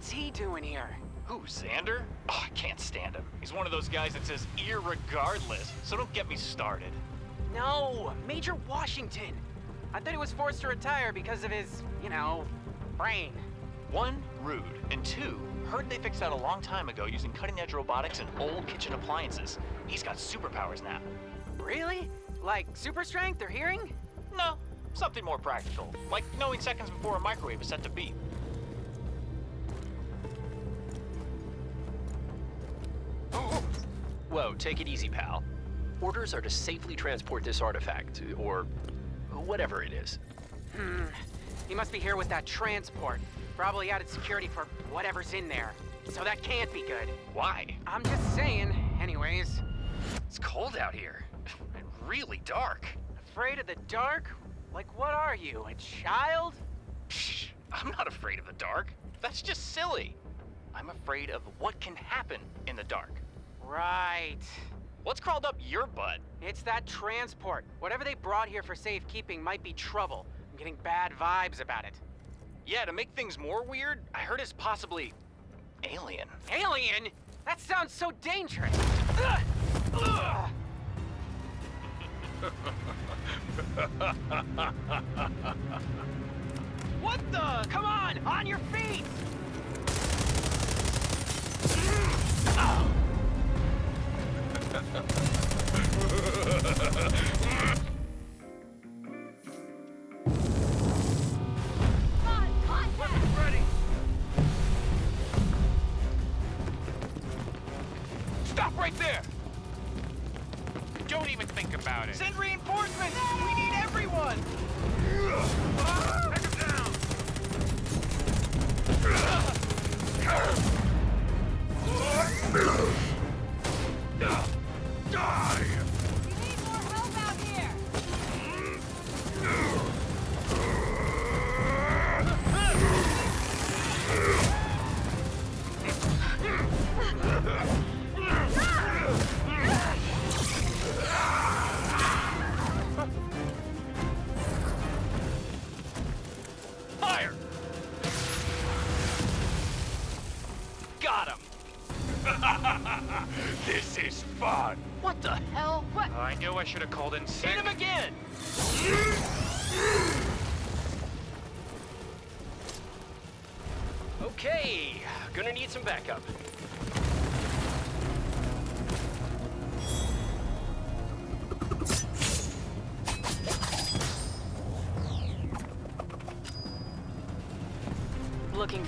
what's he doing here? Who, Xander? Oh, I can't stand him. He's one of those guys that says irregardless, so don't get me started. No, Major Washington. I thought he was forced to retire because of his, you know, brain. One, rude, and two, heard they fixed that a long time ago using cutting-edge robotics and old kitchen appliances. He's got superpowers now. Really? Like super strength or hearing? No, something more practical, like knowing seconds before a microwave is set to beep. Take it easy, pal. Orders are to safely transport this artifact, or whatever it is. Hmm. He must be here with that transport. Probably added security for whatever's in there. So that can't be good. Why? I'm just saying. Anyways, It's cold out here. And really dark. afraid of the dark? Like what are you, a child? Psh, I'm not afraid of the dark. That's just silly. I'm afraid of what can happen in the dark. Right. What's crawled up your butt? It's that transport. Whatever they brought here for safekeeping might be trouble. I'm getting bad vibes about it. Yeah, to make things more weird, I heard it's possibly alien. Alien? That sounds so dangerous. Ugh! Ugh! what the? Come on, on your feet! Ready. Stop right there! Don't even think about it. Send reinforcements!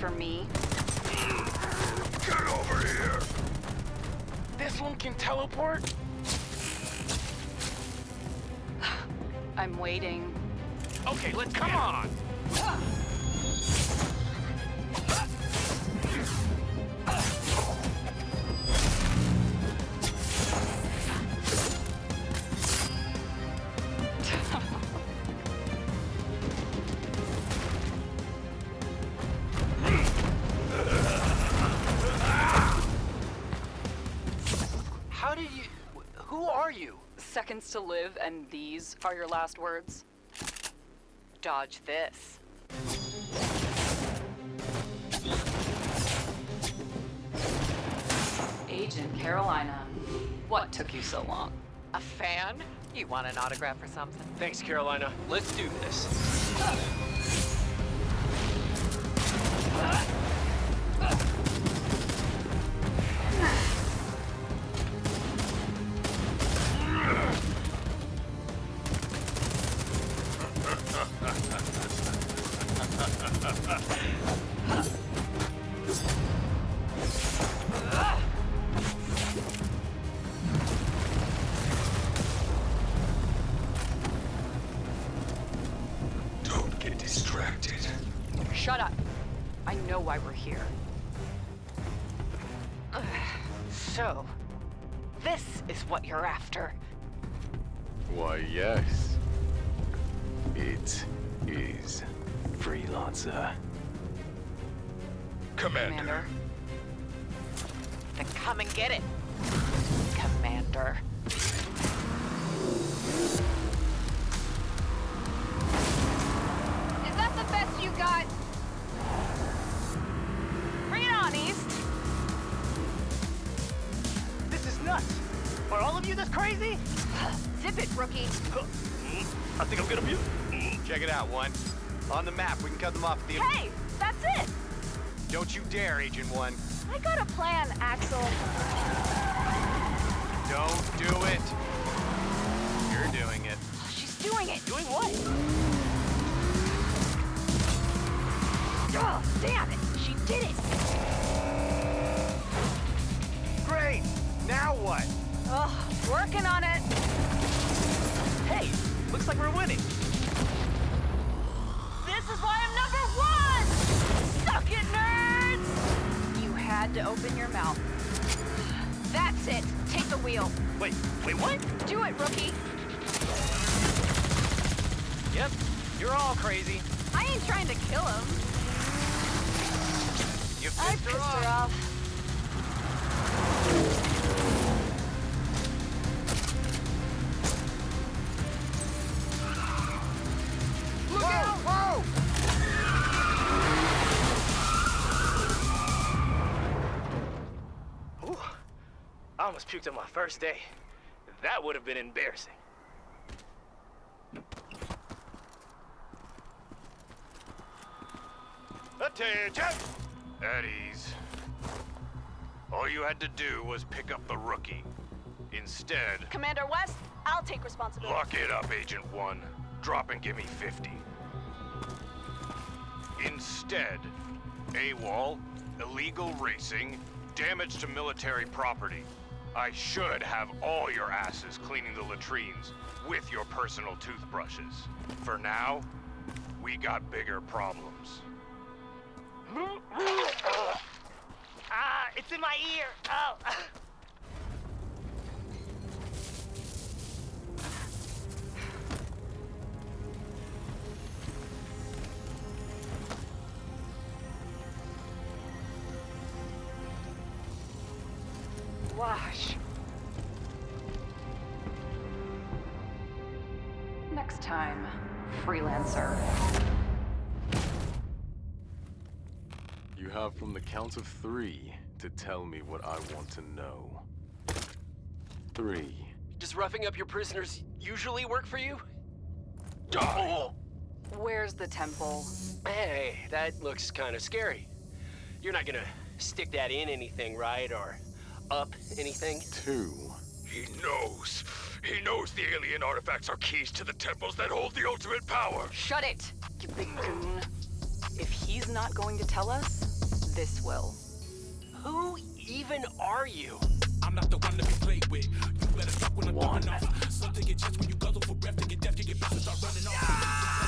For me? Get over here! This one can teleport? I'm waiting. Okay, let's come on! To live, and these are your last words? Dodge this. Agent Carolina, what took you so long? A fan? You want an autograph or something? Thanks, Carolina. Let's do this. Crazy? Zip it, rookie. I think I'm gonna mute. Check it out, one. On the map, we can cut them off at the... Hey, that's it. Don't you dare, Agent One. I got a plan, Axel. Don't do it. Working on it. Hey, looks like we're winning. This is why I'm number one! Suck it, nerds! You had to open your mouth. That's it. Take the wheel. Wait, wait, what? Do it, rookie. Yep, you're all crazy. I ain't trying to kill him. You pissed, I pissed her off. First day. That would have been embarrassing. Attention! At ease. All you had to do was pick up the rookie. Instead, Commander West, I'll take responsibility. lock it up, Agent One. Drop and give me 50. Instead, AWOL, illegal racing, damage to military property. I should have all your asses cleaning the latrines with your personal toothbrushes. For now, we got bigger problems. Ah, it's in my ear. Oh. Wash. Next time, freelancer. You have from the count of three to tell me what I want to know. Three. Does roughing up your prisoners usually work for you? Die. Where's the temple? Hey, that looks kind of scary. You're not gonna stick that in anything, right? Or up anything? Two. He knows. He knows the alien artifacts are keys to the temples that hold the ultimate power. Shut it, you big goon. If he's not going to tell us, this will. Who even are you? I'm not the one to be played with. You better duck when I'm going off. Some take your chest when you guzzle for breath to get deaf, you get pissed start running off.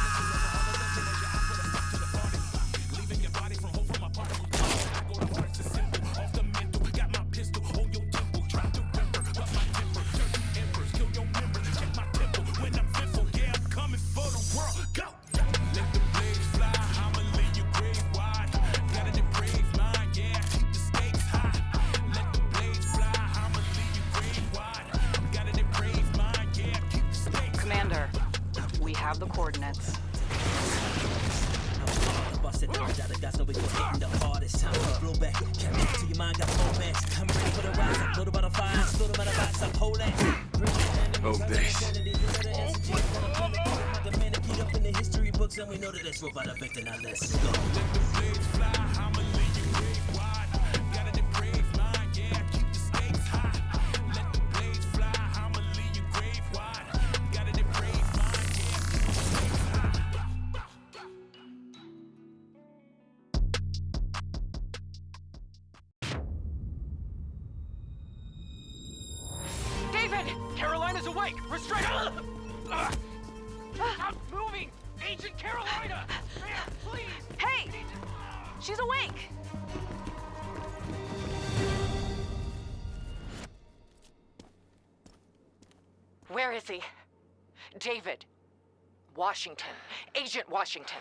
Washington. Agent Washington.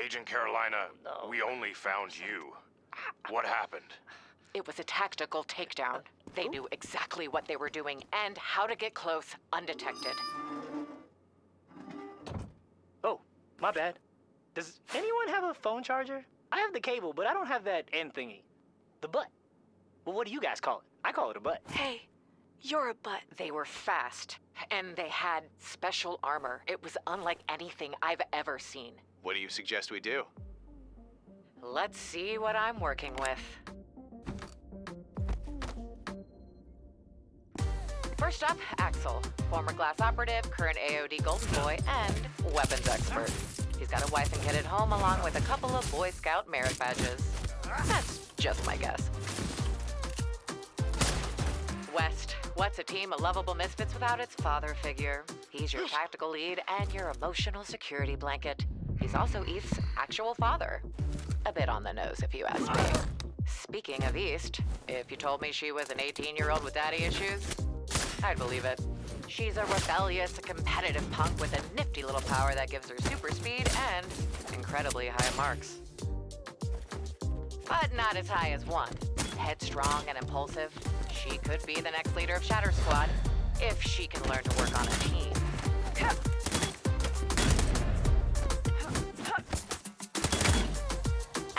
Agent Carolina, we only found you. What happened? It was a tactical takedown. They knew exactly what they were doing and how to get close undetected. Oh, my bad. Does anyone have a phone charger? I have the cable, but I don't have that end thingy. The butt. Well, what do you guys call it? I call it a butt. Hey, you're a butt. They were fast, and they had special armor. It was unlike anything I've ever seen. What do you suggest we do? Let's see what I'm working with. First up, Axel, former glass operative, current AOD golden boy, and weapons expert. He's got a wife and kid at home, along with a couple of Boy Scout merit badges. That's just my guess. West, what's a team of lovable misfits without its father figure? He's your tactical lead and your emotional security blanket. He's also East's actual father. A bit on the nose, if you ask me. Speaking of East, if you told me she was an 18 year old with daddy issues, I'd believe it. She's a rebellious, competitive punk with a nifty little power that gives her super speed and incredibly high marks. But not as high as one. Headstrong and impulsive, she could be the next leader of Shatter Squad if she can learn to work on a team.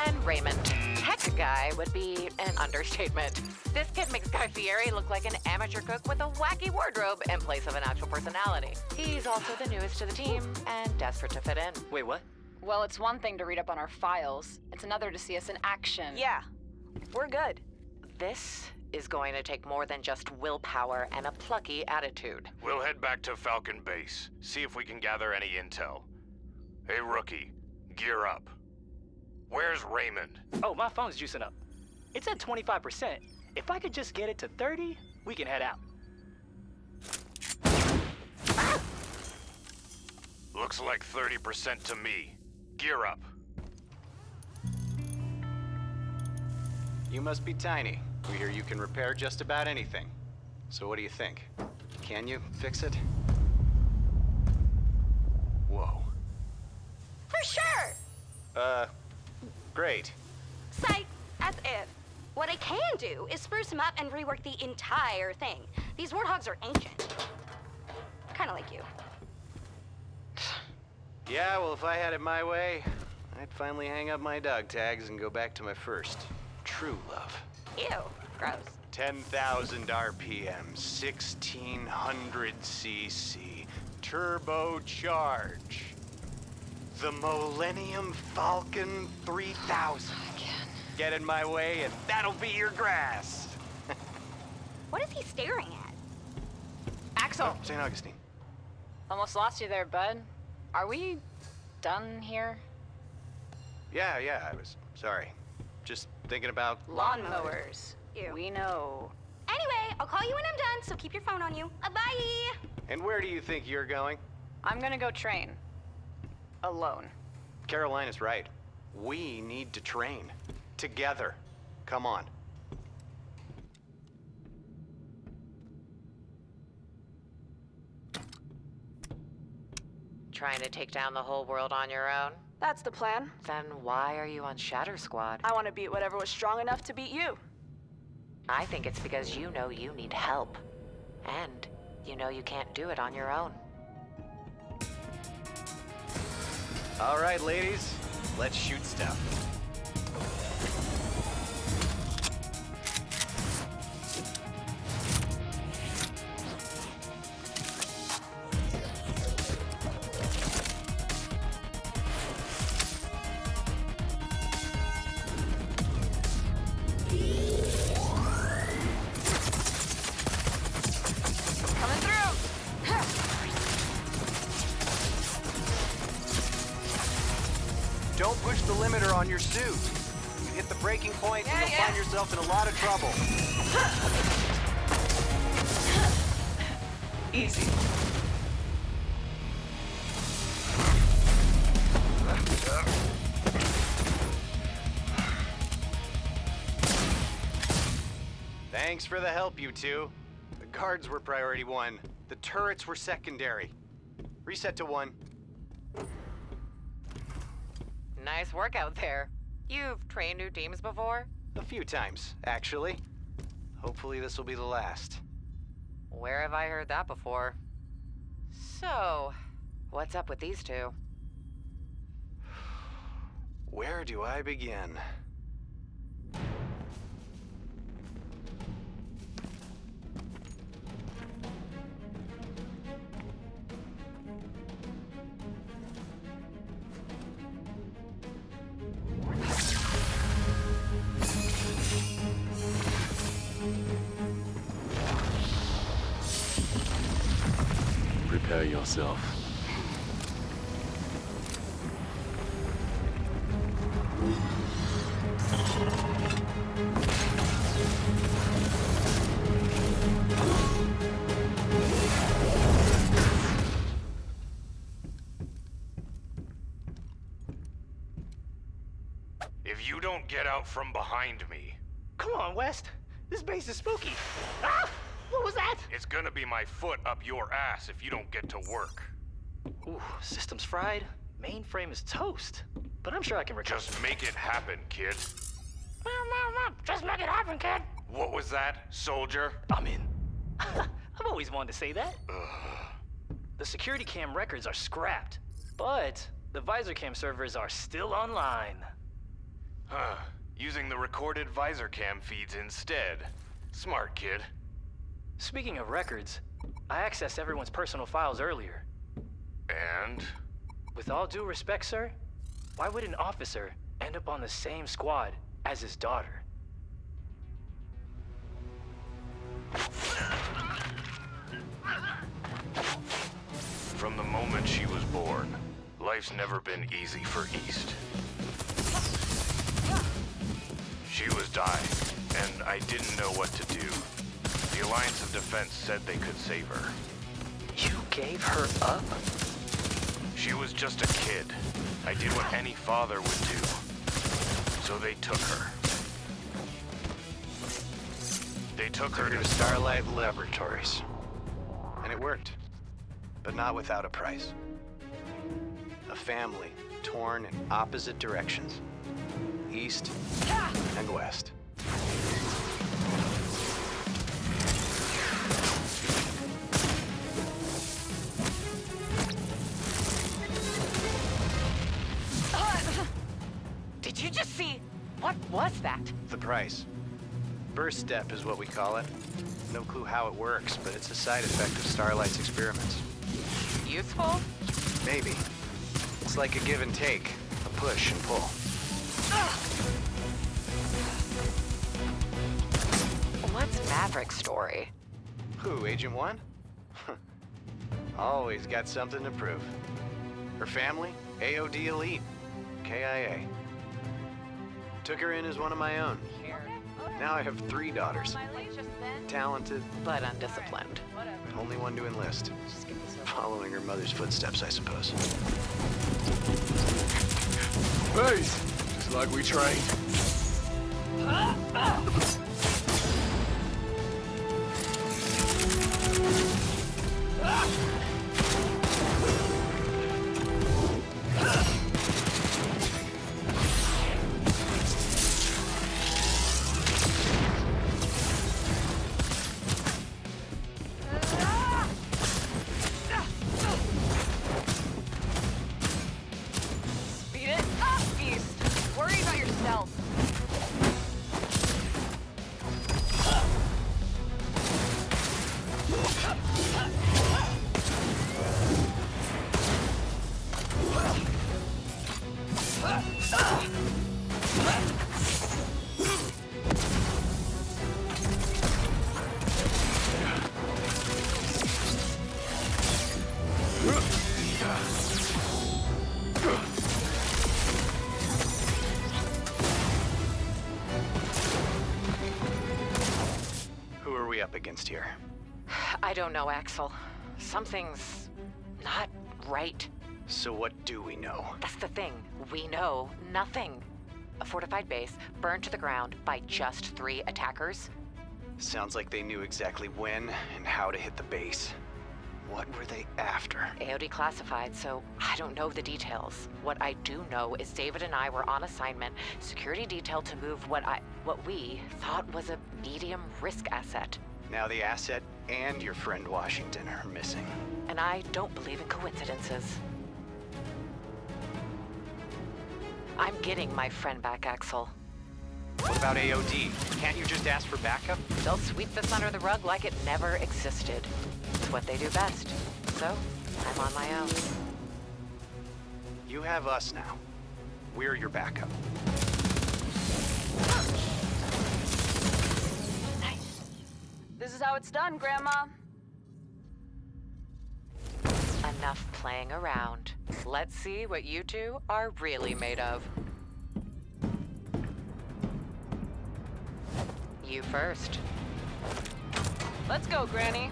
And Raymond, tech guy would be an understatement. This kid makes Guy Fieri look like an amateur cook with a wacky wardrobe in place of an actual personality. He's also the newest to the team and desperate to fit in. Wait, what? Well, it's one thing to read up on our files. It's another to see us in action. Yeah, we're good. This is going to take more than just willpower and a plucky attitude. We'll head back to Falcon Base, see if we can gather any intel. Hey, rookie, gear up. Where's Raymond? Oh, my phone's juicing up. It's at 25%. If I could just get it to 30, we can head out. Looks like 30% to me. Gear up. You must be tiny. We hear you can repair just about anything. So what do you think? Can you fix it? Whoa. For sure! Uh, great. Psych, as if. What I can do is spruce him up and rework the entire thing. These warthogs are ancient. Kinda like you. Yeah, well, if I had it my way, I'd finally hang up my dog tags and go back to my first true love. Ew, gross. 10,000 RPM, 1600 cc, turbocharge. The Millennium Falcon 3000. Again. Get in my way and that'll be your grass. What is he staring at? Axel, oh, St. Augustine. almost lost you there, bud. Are we done here? Yeah, yeah, I was sorry. Just thinking about Lawnmowers. We know. Anyway, I'll call you when I'm done, so keep your phone on you. Uh, bye! And where do you think you're going? I'm gonna go train. Alone. Carolina's right. We need to train. Together. Come on. Trying to take down the whole world on your own? That's the plan. Then why are you on Shatter Squad? I want to beat whatever was strong enough to beat you. I think it's because you know you need help. And you know you can't do it on your own. All right, ladies. Let's shoot stuff. Thanks for the help, you two. The guards were priority one. The turrets were secondary. Reset to one. Nice work out there. You've trained new teams before? A few times, actually. Hopefully this will be the last. Where have I heard that before? So, what's up with these two? Where do I begin? If you don't get out from behind me, Come on, West. This base is spooky. Ah! What was that? it's gonna be my foot up your ass if you don't get to work. Ooh, system's fried. Mainframe is toast. But I'm sure I can recover. Just make it happen, kid. Just make it happen, kid. What was that, soldier? I'm in. I've always wanted to say that. The security cam records are scrapped, but the visor cam servers are still online. Huh. Using the recorded visor cam feeds instead. Smart, kid. Speaking of records, I accessed everyone's personal files earlier. And? With all due respect, sir, why would an officer end up on the same squad as his daughter? From the moment she was born, life's never been easy for East. She was dying, and I didn't know what to do. The Alliance of Defense said they could save her. You gave her up? She was just a kid. I did what any father would do. So they took her. They took her to Starlight Laboratories. And it worked. But not without a price. A family torn in opposite directions. East and west. Price. Burst step is what we call it. No clue how it works, but it's a side effect of Starlight's experiments. Useful? Maybe. It's like a give and take, a push and pull. What's Maverick's story? Who, Agent One? Always got something to prove. Her family, AOD Elite, KIA. Took her in as one of my own. Now I have three daughters. Talented, but undisciplined. Only one to enlist. Following her mother's footsteps, I suppose. Base! Just like we trained. Are we here? I don't know, Axel. Something's not right. So what do we know? That's the thing. We know nothing. A fortified base burned to the ground by just three attackers. Sounds like they knew exactly when and how to hit the base. What were they after? AOD classified, so I don't know the details. What I do know is David and I were on assignment, security detail to move what I what we thought was a medium risk asset. Now the asset and your friend Washington are missing. And I don't believe in coincidences. I'm getting my friend back, Axel. What about AOD? Can't you just ask for backup? They'll sweep this under the rug like it never existed. It's what they do best. So, I'm on my own. You have us now. We're your backup. This is how it's done, Grandma. Enough playing around. Let's see what you two are really made of. You first. Let's go, Granny.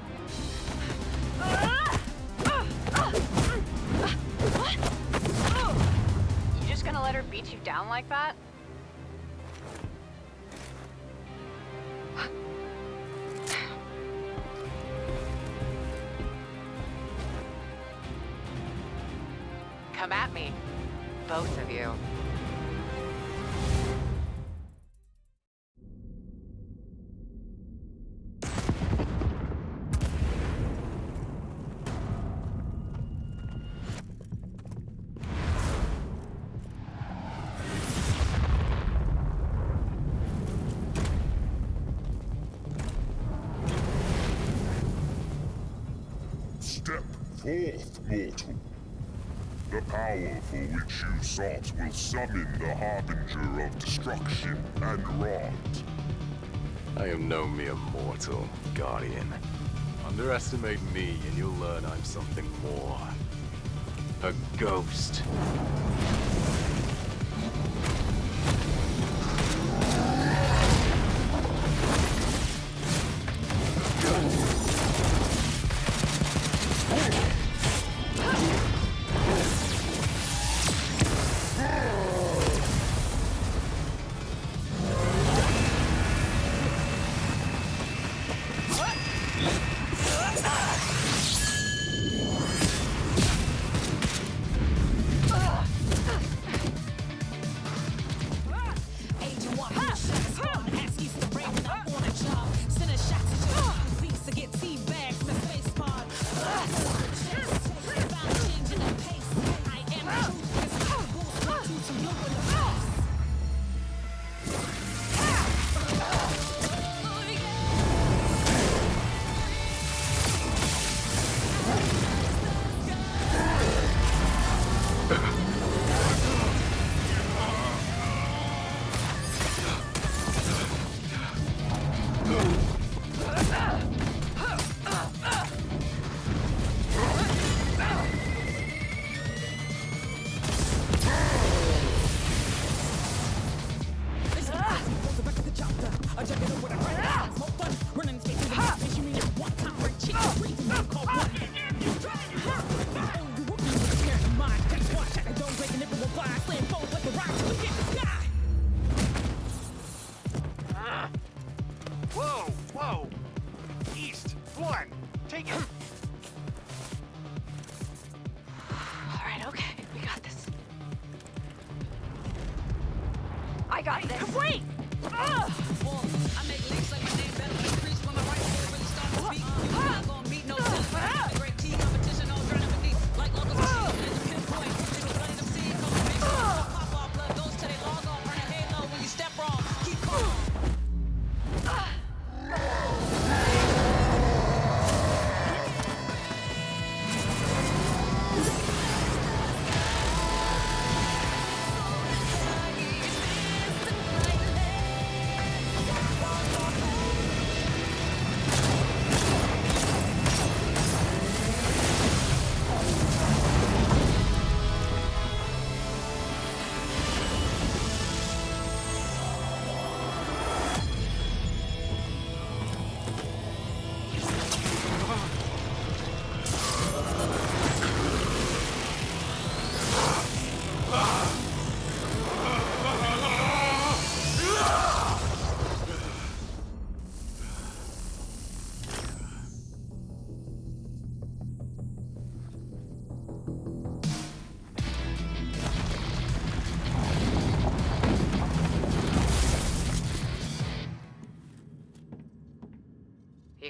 You just gonna let her beat you down like that? Come at me. Both of you. Step forth, mortal. Power for which you sought will summon the Harbinger of Destruction and Rot. I am no mere mortal, Guardian. Underestimate me and you'll learn I'm something more. A ghost.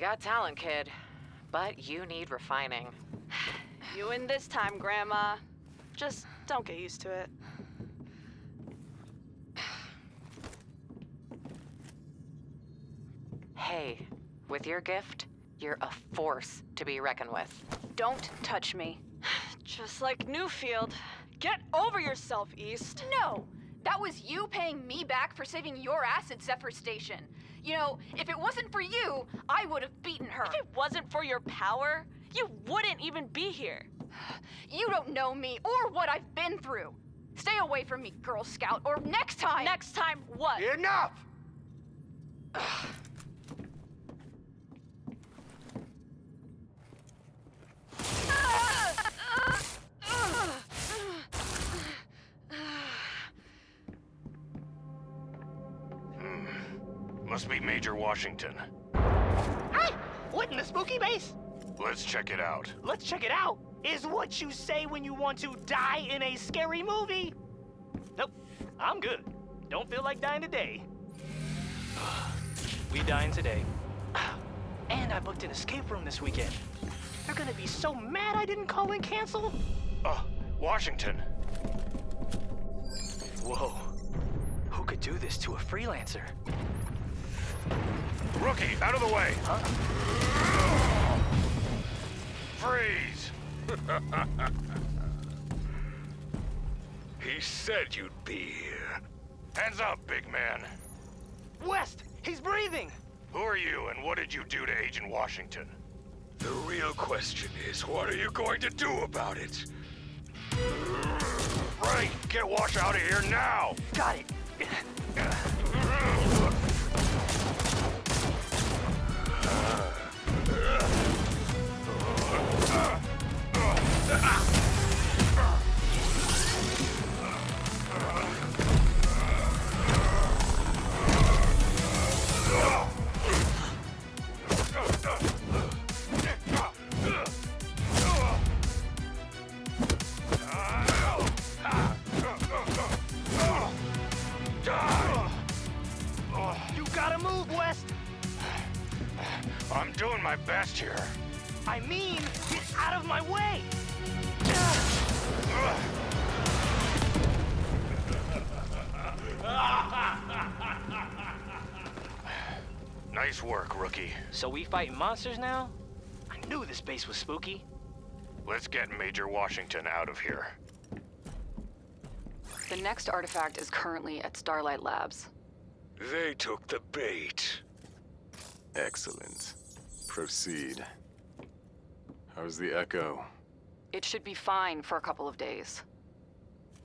Got talent, kid, but you need refining. You win this time, Grandma. Just don't get used to it. Hey, with your gift, you're a force to be reckoned with. Don't touch me. Just like Newfield. Get over yourself, East. No! That was you paying me back for saving your ass at Zephyr Station. You know, if it wasn't for you, I would have beaten her. If it wasn't for your power, you wouldn't even be here. You don't know me or what I've been through. Stay away from me, Girl Scout, or next time. Next time, what? Enough! Major Washington. Hey! What in the spooky base? Let's check it out. Let's check it out. Is what you say when you want to die in a scary movie. Nope, I'm good. Don't feel like dying today. we dying today. And I booked an escape room this weekend. They're gonna be so mad I didn't call and cancel. Uh, Washington. Whoa. Who could do this to a freelancer? Rookie, out of the way! Freeze! he said you'd be here. Hands up, big man. West, he's breathing! Who are you and what did you do to Agent Washington? The real question is, what are you going to do about it? Right, get Wash out of here now! Got it. So we fighting monsters now? I knew this base was spooky. Let's get Major Washington out of here. The next artifact is currently at Starlight Labs. They took the bait. Excellent. Proceed. How's the Echo? It should be fine for a couple of days.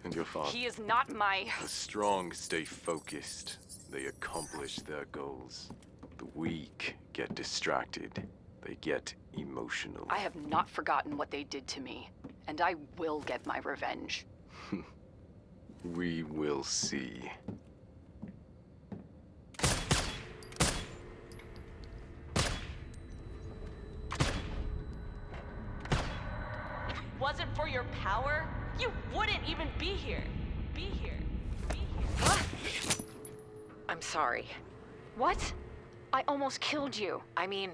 And your father? He is not my. The strong stay focused. They accomplish their goals. The weak get distracted. They get emotional. I have not forgotten what they did to me, and I will get my revenge. We will see. If it wasn't for your power, you wouldn't even be here. Be here. Be here. I'm sorry. What? I almost killed you. I mean,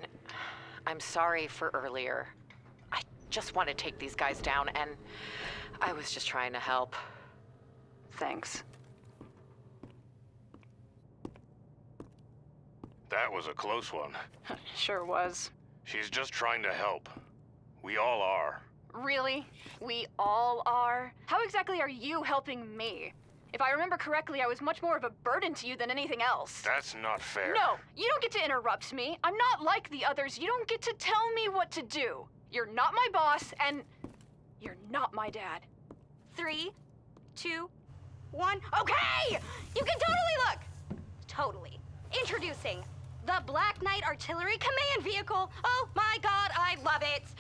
I'm sorry for earlier. I just want to take these guys down, and I was just trying to help. Thanks. That was a close one. Sure was. She's just trying to help. We all are. Really? We all are? How exactly are you helping me? If I remember correctly, I was much more of a burden to you than anything else. That's not fair. No, you don't get to interrupt me. I'm not like the others. You don't get to tell me what to do. You're not my boss, and you're not my dad. Three, two, one. Okay! You can totally look! Totally. Introducing the Black Knight Artillery Command Vehicle. Oh my god, I love it!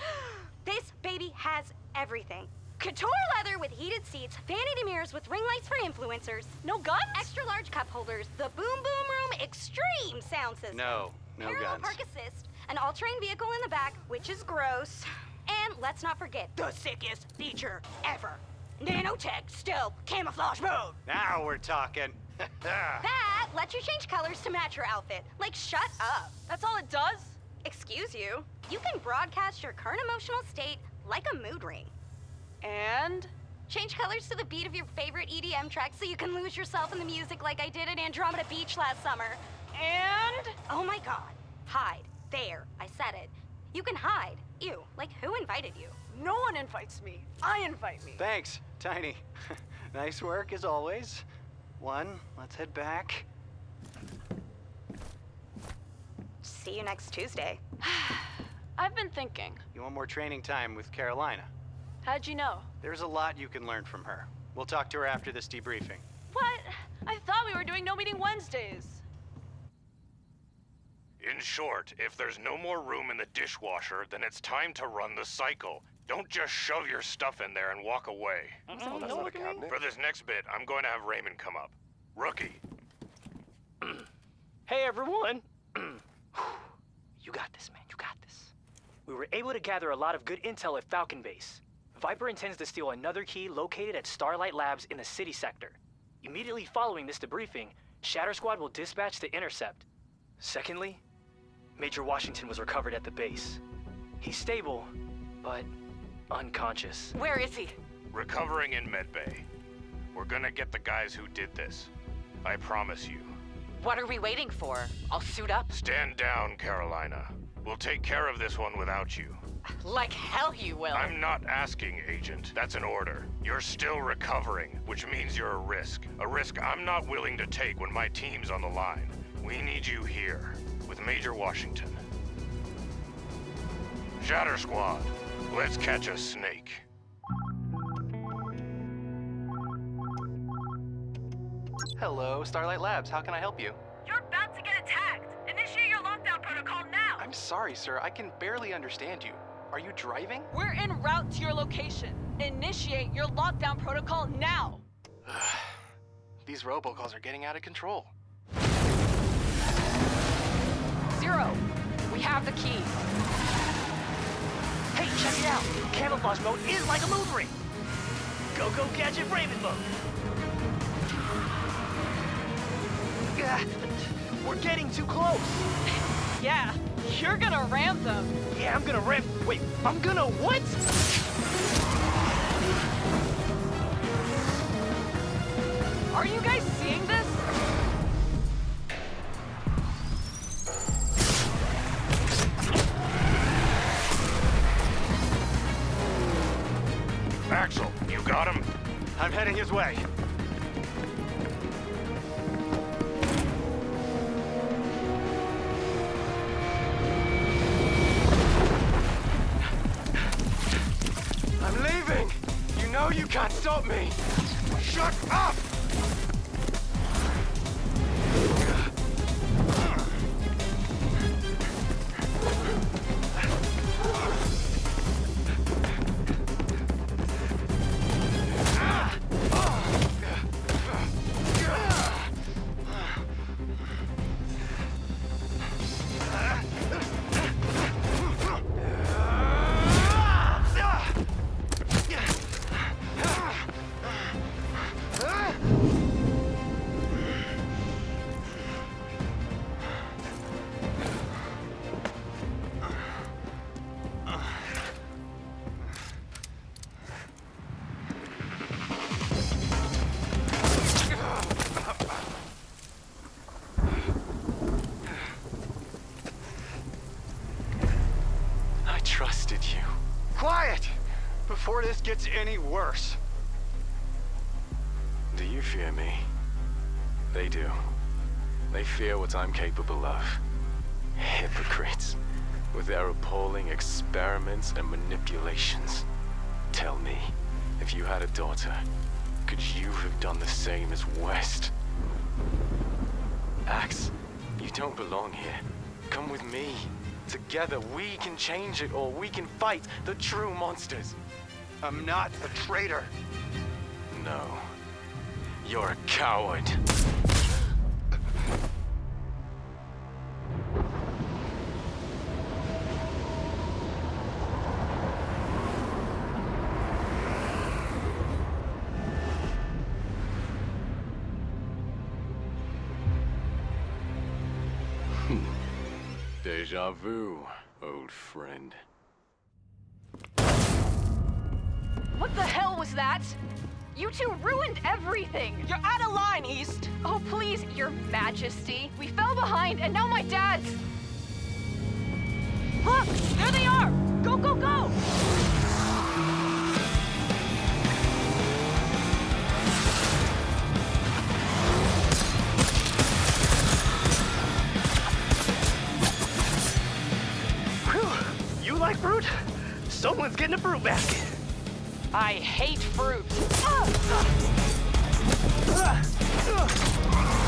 This baby has everything. Couture leather with heated seats, vanity mirrors with ring lights for influencers. No guns? Extra large cup holders, the Boom Boom Room Extreme sound system. No, no Parallel guns. park assist, an all-terrain vehicle in the back, which is gross. And let's not forget the sickest feature ever. Nanotech stealth camouflage mode. Now we're talking. That lets you change colors to match your outfit. Like, shut up. That's all it does? Excuse you. You can broadcast your current emotional state like a mood ring. And? Change colors to the beat of your favorite EDM track so you can lose yourself in the music like I did at Andromeda Beach last summer. And? Oh my god. Hide. There. I said it. You can hide. You. Like, who invited you? No one invites me. I invite me. Thanks, Tiny. nice work as always. One, let's head back. See you next Tuesday. I've been thinking. You want more training time with Carolina? How'd you know? There's a lot you can learn from her. We'll talk to her after this debriefing. What? I thought we were doing no meeting Wednesdays. In short, if there's no more room in the dishwasher, then it's time to run the cycle. Don't just shove your stuff in there and walk away. Mm-hmm. Oh, that's not a cabinet. For this next bit, I'm going to have Raymond come up. Rookie, Hey everyone! you got this, man. You got this. We were able to gather a lot of good intel at Falcon Base. Viper intends to steal another key located at Starlight Labs in the city sector. Immediately following this debriefing, Shatter Squad will dispatch the intercept. Secondly, Major Washington was recovered at the base. He's stable, but unconscious. Where is he? recovering in medbay. We're gonna get the guys who did this. I promise you. What are we waiting for? I'll suit up. Stand down, Carolina. We'll take care of this one without you. Like hell you will. I'm not asking, Agent. That's an order. You're still recovering, which means you're a risk. A risk I'm not willing to take when my team's on the line. We need you here, with Major Washington. Shatter Squad, let's catch a snake. Hello, Starlight Labs. How can I help you? You're about to get attacked. Initiate your lockdown protocol now. I'm sorry, sir. I can barely understand you. Are you driving? We're en route to your location. Initiate your lockdown protocol now. These robocalls are getting out of control. Zero. We have the key. Hey, check it out! Camouflage mode is like a mood ring! Go, go, gadget Raven mode! We're getting too close! Yeah, you're gonna ram them. Yeah, I'm gonna ram. Wait, I'm gonna what? Are you guys seeing this? Axel, you got him? I'm heading his way. What I'm capable of. Hypocrites. With their appalling experiments and manipulations. Tell me, if you had a daughter, could you have done the same as West? Axe, you don't belong here. Come with me. Together, we can change it all. We can fight the true monsters. I'm not a traitor. No. You're a coward. Deja vu, old friend. What the hell was that? You two ruined everything! You're out of line, East! Oh, please, Your Majesty. We fell behind, and now my dad's. Look! There they are! Go, go, go! Fruit basket. I hate fruit. Ah! Ah! Ah!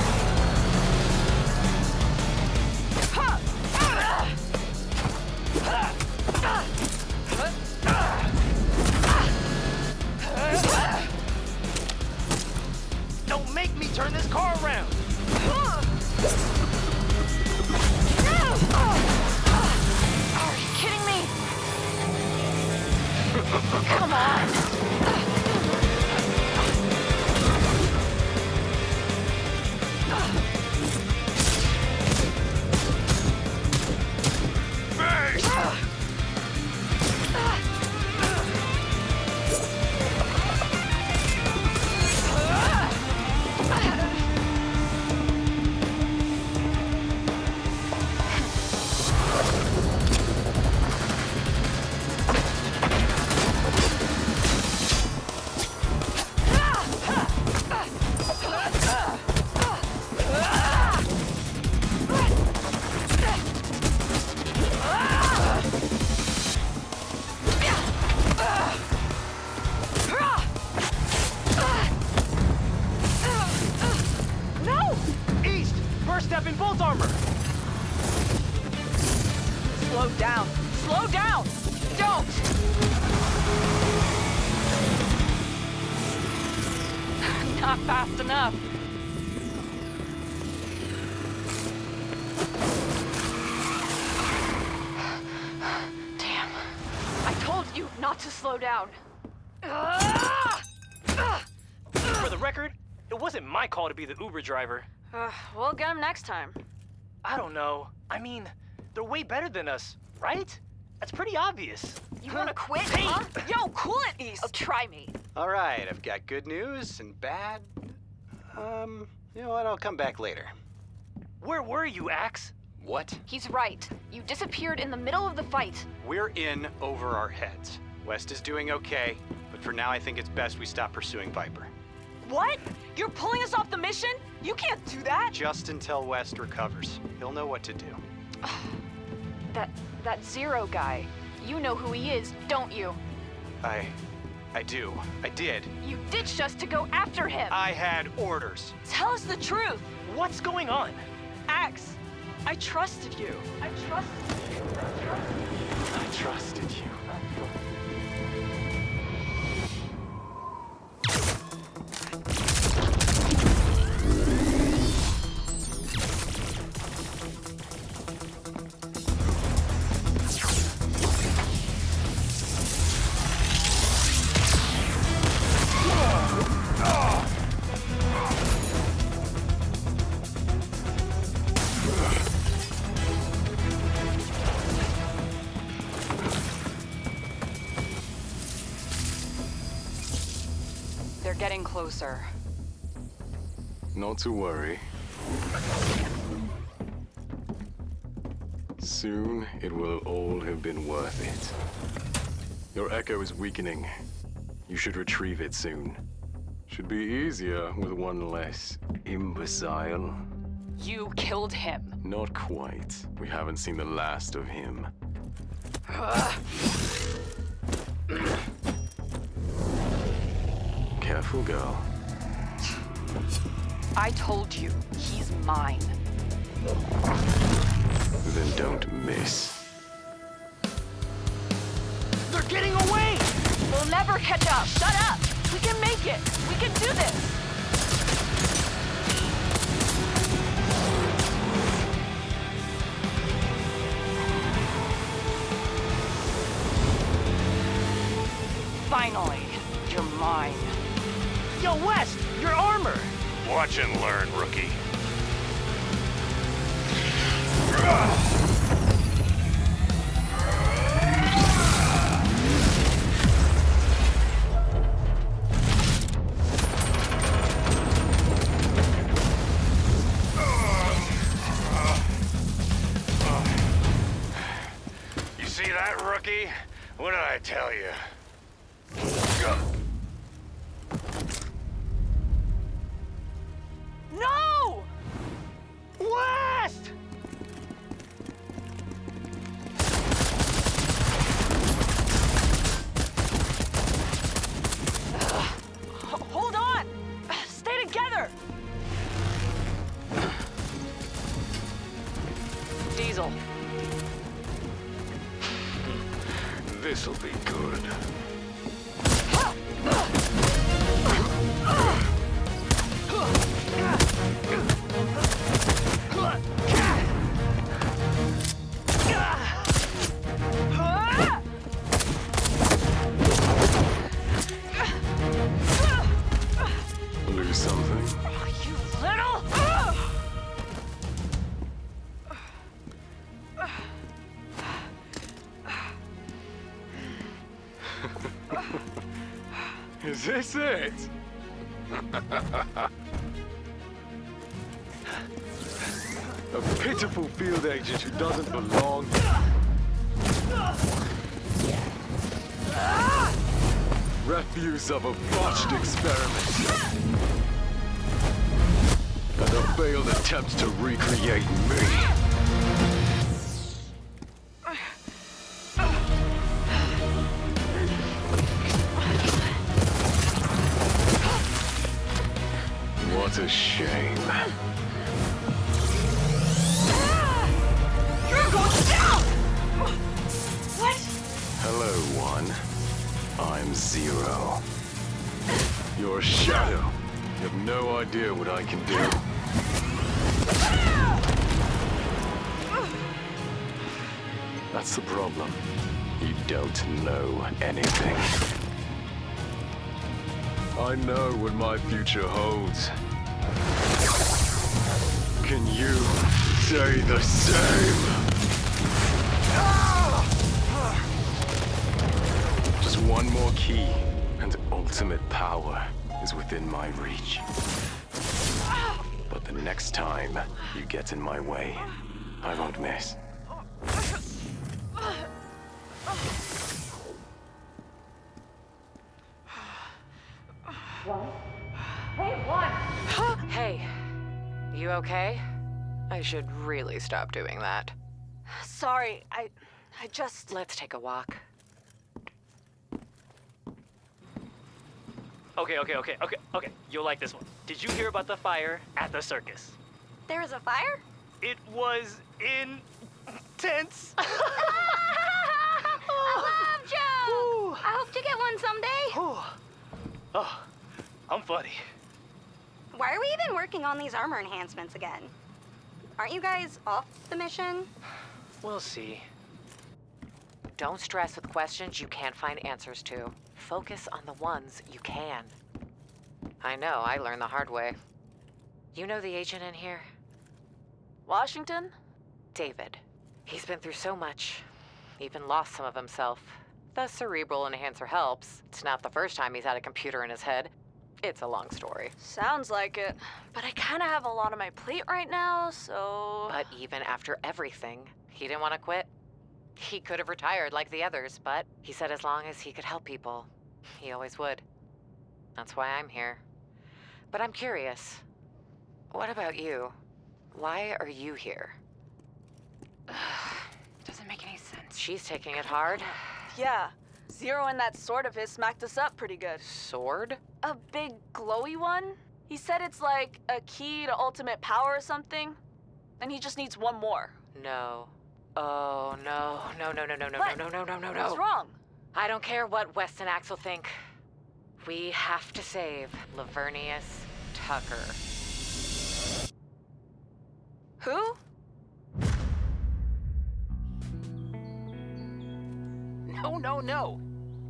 Not fast enough. Damn. I told you not to slow down. For the record, it wasn't my call to be the Uber driver. Uh, we'll get him next time. I don't know. I mean, they're way better than us, right? That's pretty obvious. You wanna quit, huh? Yo, cool it, East. Oh, try me. All right, I've got good news and bad. Um, you know what? I'll come back later. Where were you, Axe? What? He's right. You disappeared in the middle of the fight. We're in over our heads. West is doing okay, but for now I think it's best we stop pursuing Viper. What? You're pulling us off the mission? You can't do that. Just until West recovers. He'll know what to do. That that Zero guy. You know who he is, don't you? I. I do. I did. You ditched us to go after him. I had orders. Tell us the truth. What's going on? Axe, I trusted you. I trusted you. I trusted you. They're Not to worry. Soon it will all have been worth it. Your echo is weakening. You should retrieve it soon. Should be easier with one less imbecile. You killed him. Not quite. We haven't seen the last of him. Careful, girl. I told you, he's mine. Then don't miss. They're getting away! We'll never catch up. Shut up. We can make it. We can do this. Watch and learn, rookie. You see that, rookie? What did I tell you? Is this it? A pitiful field agent who doesn't belong. Refuse of a botched experiment. And a failed attempt to recreate me. I know what my future holds. Can you say the same? Just one more key, and ultimate power is within my reach. But the next time you get in my way, I won't miss. Should really stop doing that. Sorry, I. I just. Let's take a walk. Okay, okay, okay, okay, okay. You'll like this one. Did you hear about the fire at the circus? There was a fire? It was intense. I love Joe! I hope to get one someday. Oh, I'm funny. Why are we even working on these armor enhancements again? Aren't you guys off the mission? We'll see. Don't stress with questions you can't find answers to. Focus on the ones you can. I know, I learned the hard way. You know the agent in here? Washington? David. He's been through so much, even lost some of himself. The cerebral enhancer helps. It's not the first time he's had a computer in his head. It's a long story. Sounds like it. But I kind of have a lot on my plate right now, so. But even after everything, he didn't want to quit. He could have retired like the others, but he said as long as he could help people, he always would. That's why I'm here. But I'm curious. What about you? Why are you here? Doesn't make any sense. She's taking it hard. Yeah. Zero and that sword of his smacked us up pretty good. Sword? A big glowy one? He said it's like a key to ultimate power or something. And he just needs one more. No. Oh, no. No, no, no, no, no, What? no, no, no, no, no. What's wrong? I don't care what West and Axel think. We have to save Lavernius Tucker. Who? No, no, no.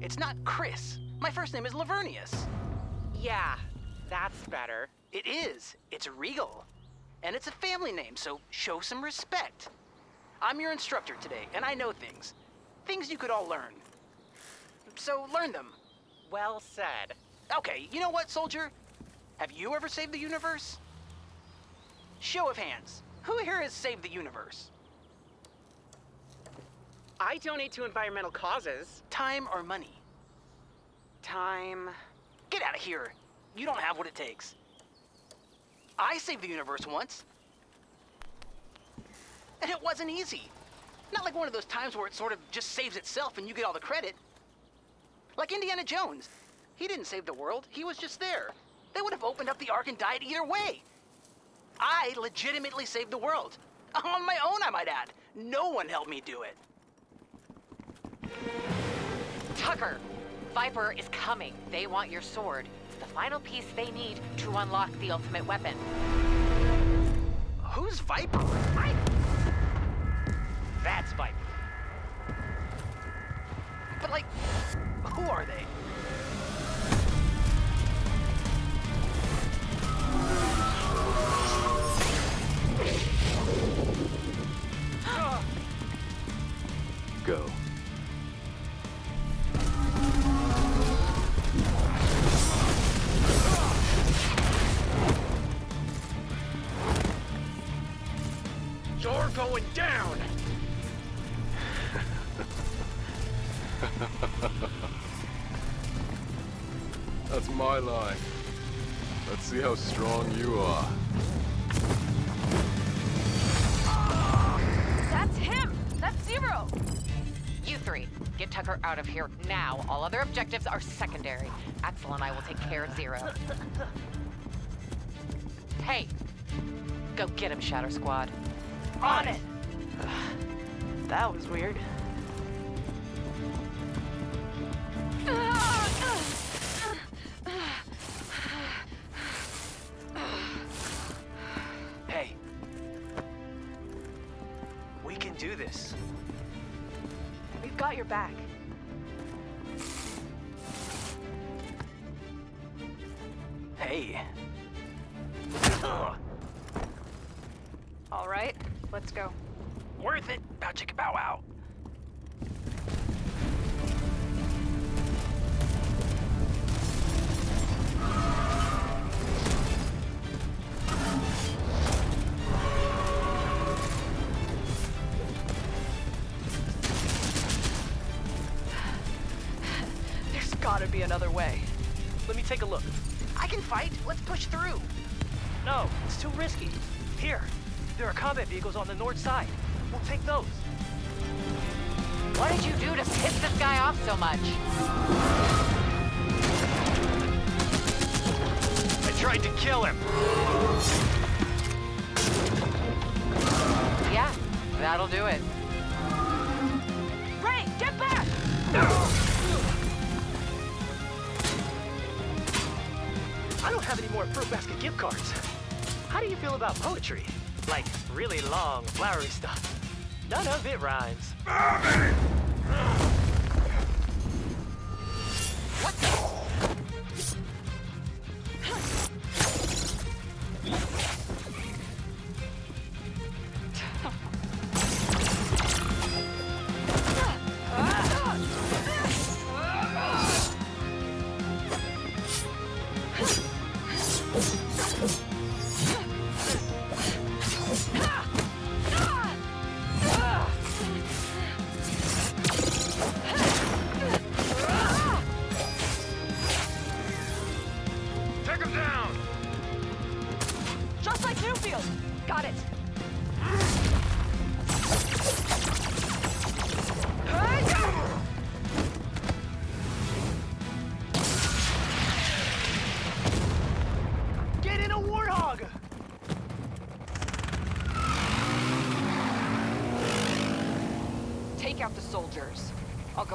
It's not Chris. My first name is Lavernius. Yeah, that's better. It is. It's Regal. And it's a family name, so show some respect. I'm your instructor today, and I know things. Things you could all learn. So learn them. Well said. Okay, you know what, soldier? Have you ever saved the universe? Show of hands. Who here has saved the universe? I donate to environmental causes. Time or money? Time. Get out of here. You don't have what it takes. I saved the universe once. And it wasn't easy. Not like one of those times where it sort of just saves itself and you get all the credit. Like Indiana Jones. He didn't save the world, he was just there. They would have opened up the Ark and died either way. I legitimately saved the world. On my own, I might add. No one helped me do it. Tucker, Viper is coming. They want your sword. It's the final piece they need to unlock the ultimate weapon. Who's Viper? I... That's Viper. But like, who are they? How strong you are. That's him! That's Zero! You three, get Tucker out of here now. All other objectives are secondary. Axel and I will take care of Zero. Hey, go get him, Shatter Squad. On it! That was weird. Let's go. Worth it. Bow chicka bow wow. There's gotta be another way. Let me take a look. I can fight. Let's push through. No, it's too risky. Here, there are combat vehicles on the north side. We'll take those. What did you do to piss this guy off so much? I tried to kill him. Yeah, that'll do it. Ray, get back! I don't have any more Fruit Basket gift cards. How do you feel about poetry? Like really long, flowery stuff. None of it rhymes.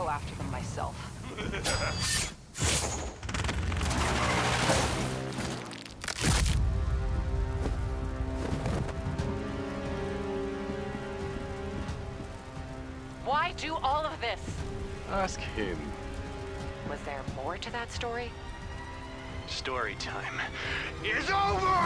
Go after them myself. Why do all of this? Ask him. Was there more to that story? Story time. is over!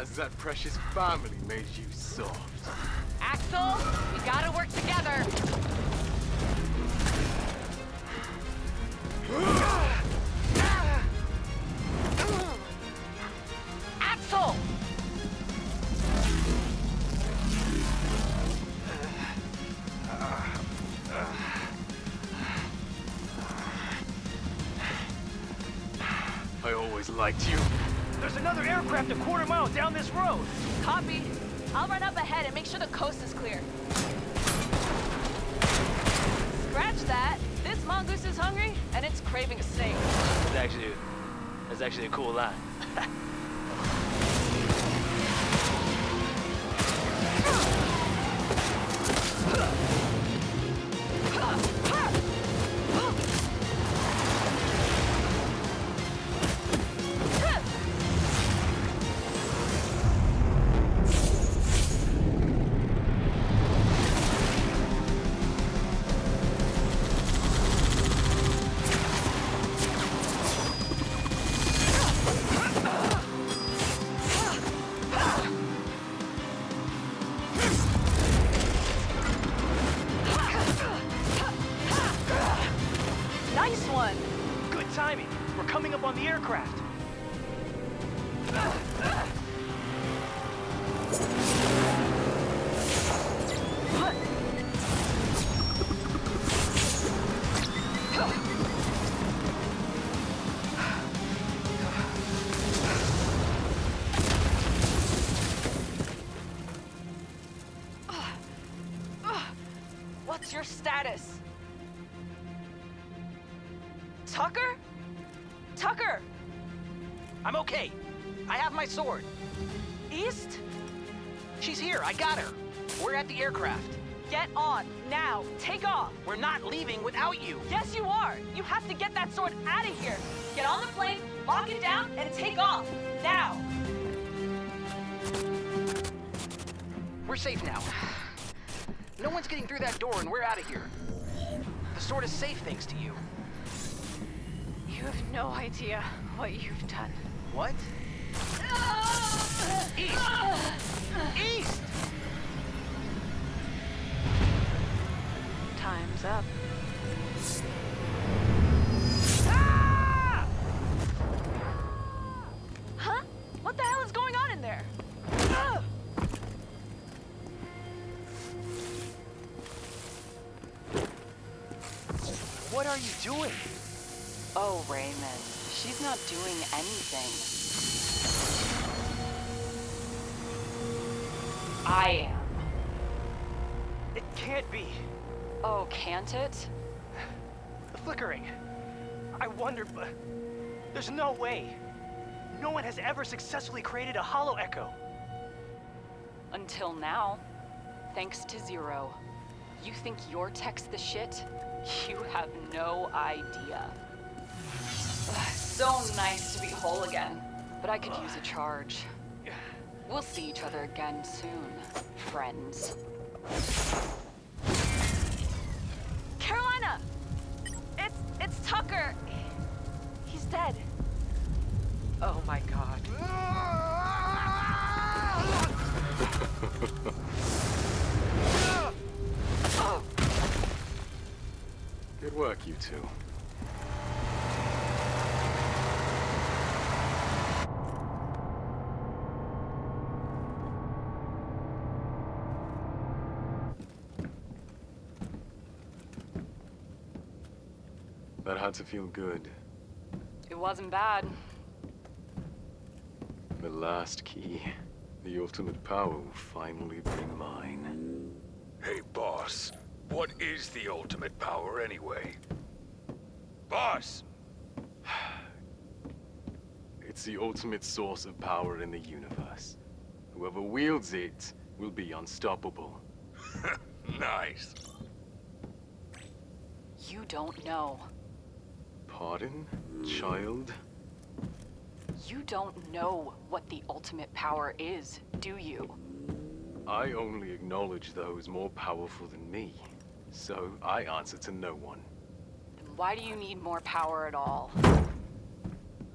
Has that precious family made you soft? Down this road. On the aircraft. It down, and take off. Now. We're safe now. No one's getting through that door and we're out of here. The sword is safe thanks to you. You have no idea what you've done. What? East! East! Time's up. No way. No one has ever successfully created a hollow echo. Until now. Thanks to Zero. You think your tech's the shit? You have no idea. So nice to be whole again. But I could use a charge. We'll see each other again soon, friends. Carolina! It's it's Tucker. He's dead. Oh my god. Good work, you two. That had to feel good. It wasn't bad. The last key. The ultimate power will finally be mine. Hey, boss. What is the ultimate power anyway? Boss! It's the ultimate source of power in the universe. Whoever wields it will be unstoppable. nice. You don't know. Pardon, child? You don't know what the ultimate power is, do you? I only acknowledge those more powerful than me. So I answer to no one. Then why do you need more power at all?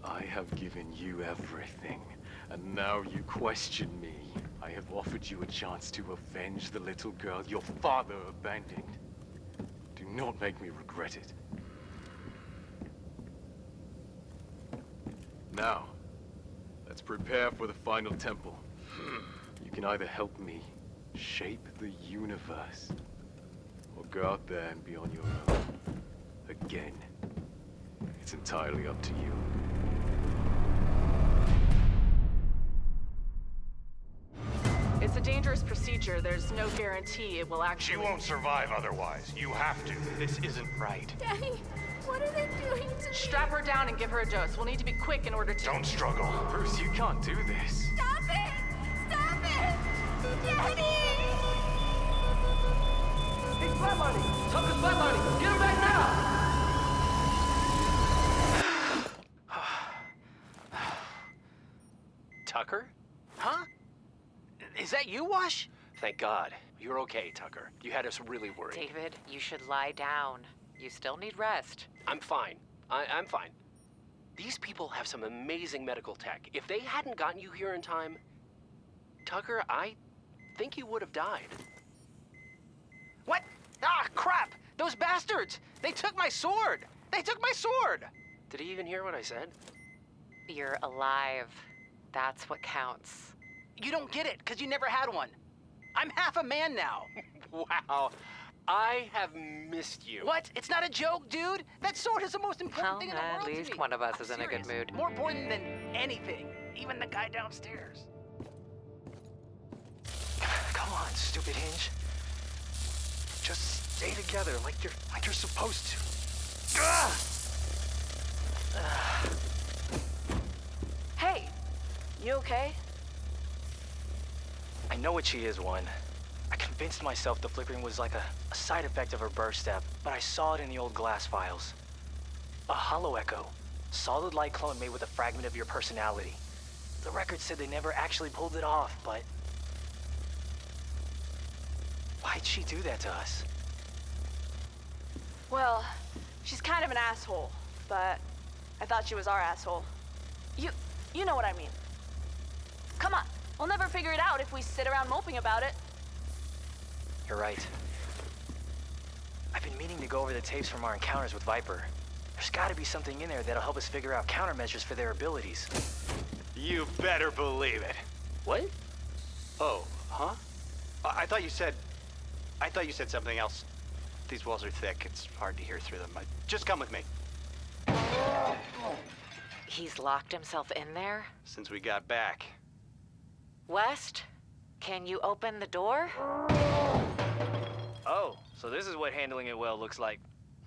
I have given you everything. And now you question me. I have offered you a chance to avenge the little girl your father abandoned. Do not make me regret it. Now, let's prepare for the final temple. You can either help me shape the universe, or go out there and be on your own. Again. It's entirely up to you. It's a dangerous procedure. There's no guarantee it will actually. She won't survive otherwise. You have to. This isn't right. Daddy, what are they doing to me? Strap her down and give her a dose. We'll need to be quick in order to. Don't struggle. Bruce, you can't do this. Stop it! Stop it! Daddy! He's flatlining! Tucker's flatlining! Get him back now! Tucker? Huh? Is that you, Wash? Thank God. You're okay, Tucker. You had us really worried. David, you should lie down. You still need rest. I'm fine. I- I'm fine. These people have some amazing medical tech. If they hadn't gotten you here in time, Tucker, I think you would have died. What? Ah, crap! Those bastards! They took my sword! They took my sword! Did he even hear what I said? You're alive. That's what counts. You don't get it, because you never had one. I'm half a man now. wow. I have missed you. What? It's not a joke, dude. That sword is the most important Well, thing in the at world to least me. one of us I'm is in a good mood. More important than anything. Even the guy downstairs. Come on, stupid hinge. Just stay together like you're like you're supposed to. Ah! Ah. Hey, you okay? I know what she is, one. I convinced myself the flickering was like a, a side effect of her birth step, but I saw it in the old glass files. A hollow echo. Solid light clone made with a fragment of your personality. The record said they never actually pulled it off, but... Why'd she do that to us? Well, she's kind of an asshole, but I thought she was our asshole. You, you know what I mean. Come on, we'll never figure it out if we sit around moping about it. You're right. I've been meaning to go over the tapes from our encounters with Viper. There's gotta be something in there that'll help us figure out countermeasures for their abilities. You better believe it. What? Oh, huh? I, I thought you said. I thought you said something else. These walls are thick. It's hard to hear through them. I, just come with me. He's locked himself in there? Since we got back. West, can you open the door? Oh, so this is what handling it well looks like.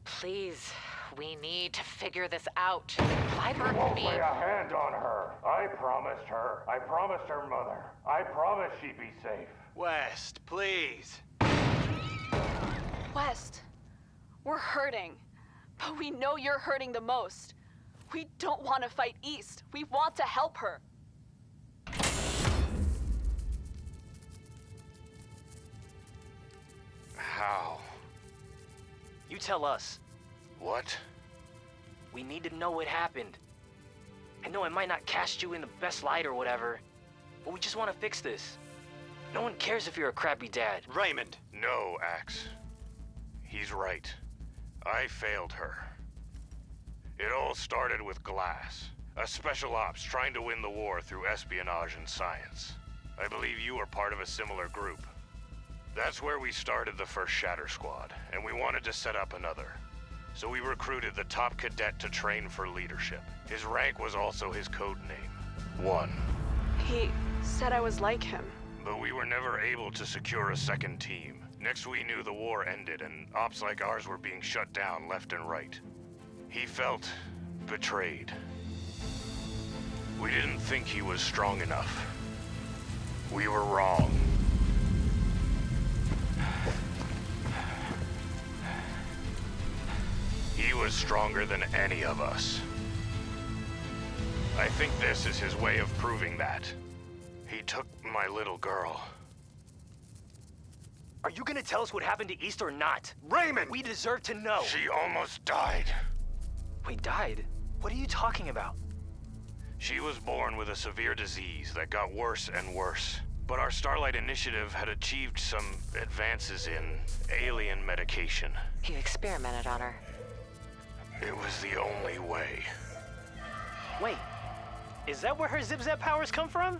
Please, we need to figure this out. Viper Won't be... lay a hand on her. I promised her. I promised her mother. I promised she'd be safe. West, please. West, we're hurting, but we know you're hurting the most. We don't want to fight East. We want to help her. How? You tell us. What? We need to know what happened. I know it might not cast you in the best light or whatever, but we just want to fix this. No one cares if you're a crappy dad. Raymond. No, Axe. He's right. I failed her. It all started with Glass, a special ops trying to win the war through espionage and science. I believe you are part of a similar group. That's where we started the first Shatter Squad, and we wanted to set up another. So we recruited the top cadet to train for leadership. His rank was also his code name, One. He said I was like him. But we were never able to secure a second team. Next we knew the war ended and ops like ours were being shut down left and right. He felt betrayed. We didn't think he was strong enough. We were wrong. He was stronger than any of us. I think this is his way of proving that. He took my little girl. Are you gonna tell us what happened to East or not? Raymond! We deserve to know. She almost died. We died? What are you talking about? She was born with a severe disease that got worse and worse. But our Starlight Initiative had achieved some advances in alien medication. You experimented on her. It was the only way. Wait, is that where her zip-zap powers come from?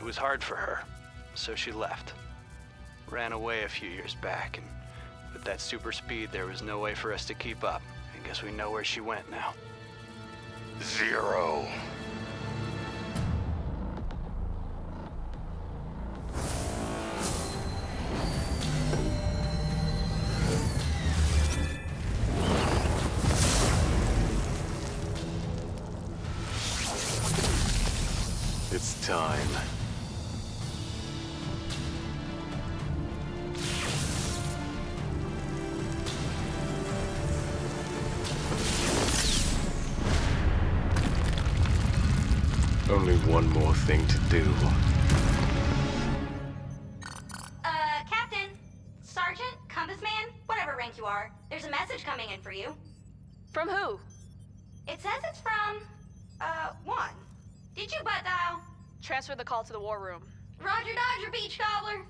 It was hard for her, so she left. Ran away a few years back, and with that super speed, there was no way for us to keep up. I guess we know where she went now. Zero. Call to the war room. Roger Dodger, Beach Gobbler.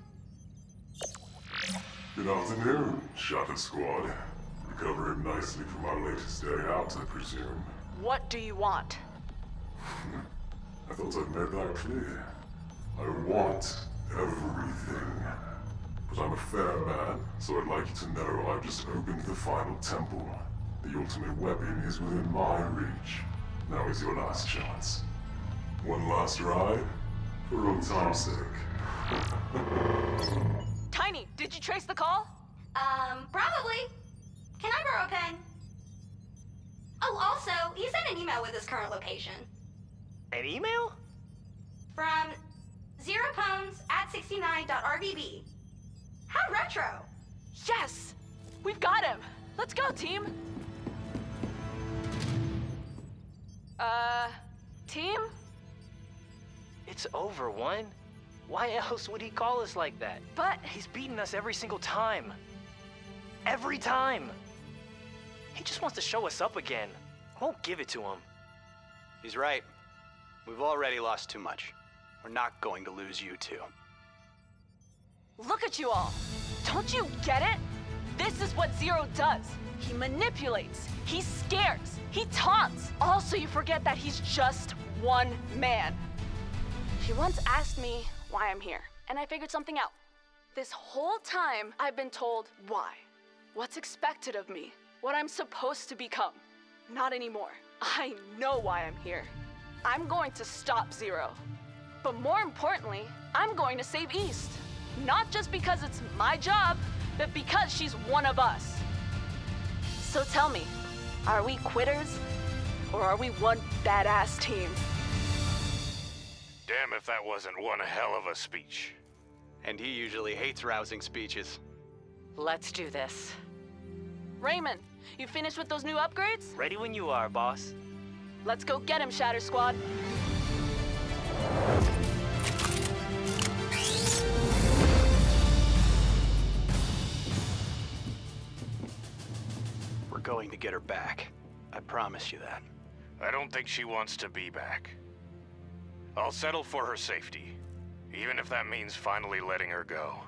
Good afternoon, Shatter Squad. Recovering nicely from our latest day out, I presume. What do you want? I thought I'd made that clear. I want everything. But I'm a fair man, so I'd like you to know I've just opened the final temple. The ultimate weapon is within my reach. Now is your last chance. One last ride? For old time's sake. Tiny, did you trace the call? Um, probably. Can I borrow a pen? Oh, also, he sent an email with his current location. An email? From zeropones at 69.rvb. How retro! Yes! We've got him! Let's go, team! Uh, team? It's over, one. Why else would he call us like that? But he's beaten us every single time. Every time. He just wants to show us up again. I won't give it to him. He's right. We've already lost too much. We're not going to lose you two. Look at you all. Don't you get it? This is what Zero does. He manipulates, he scares, he taunts. Also, you forget that he's just one man. He once asked me why I'm here, and I figured something out. This whole time, I've been told why. What's expected of me, what I'm supposed to become. Not anymore. I know why I'm here. I'm going to stop Zero. But more importantly, I'm going to save East. Not just because it's my job, but because she's one of us. So tell me, are we quitters? Or are we one badass team? Damn if that wasn't one hell of a speech. And he usually hates rousing speeches. Let's do this. Raymond, you finished with those new upgrades? Ready when you are, boss. Let's go get him, Shatter Squad. We're going to get her back. I promise you that. I don't think she wants to be back. I'll settle for her safety, even if that means finally letting her go.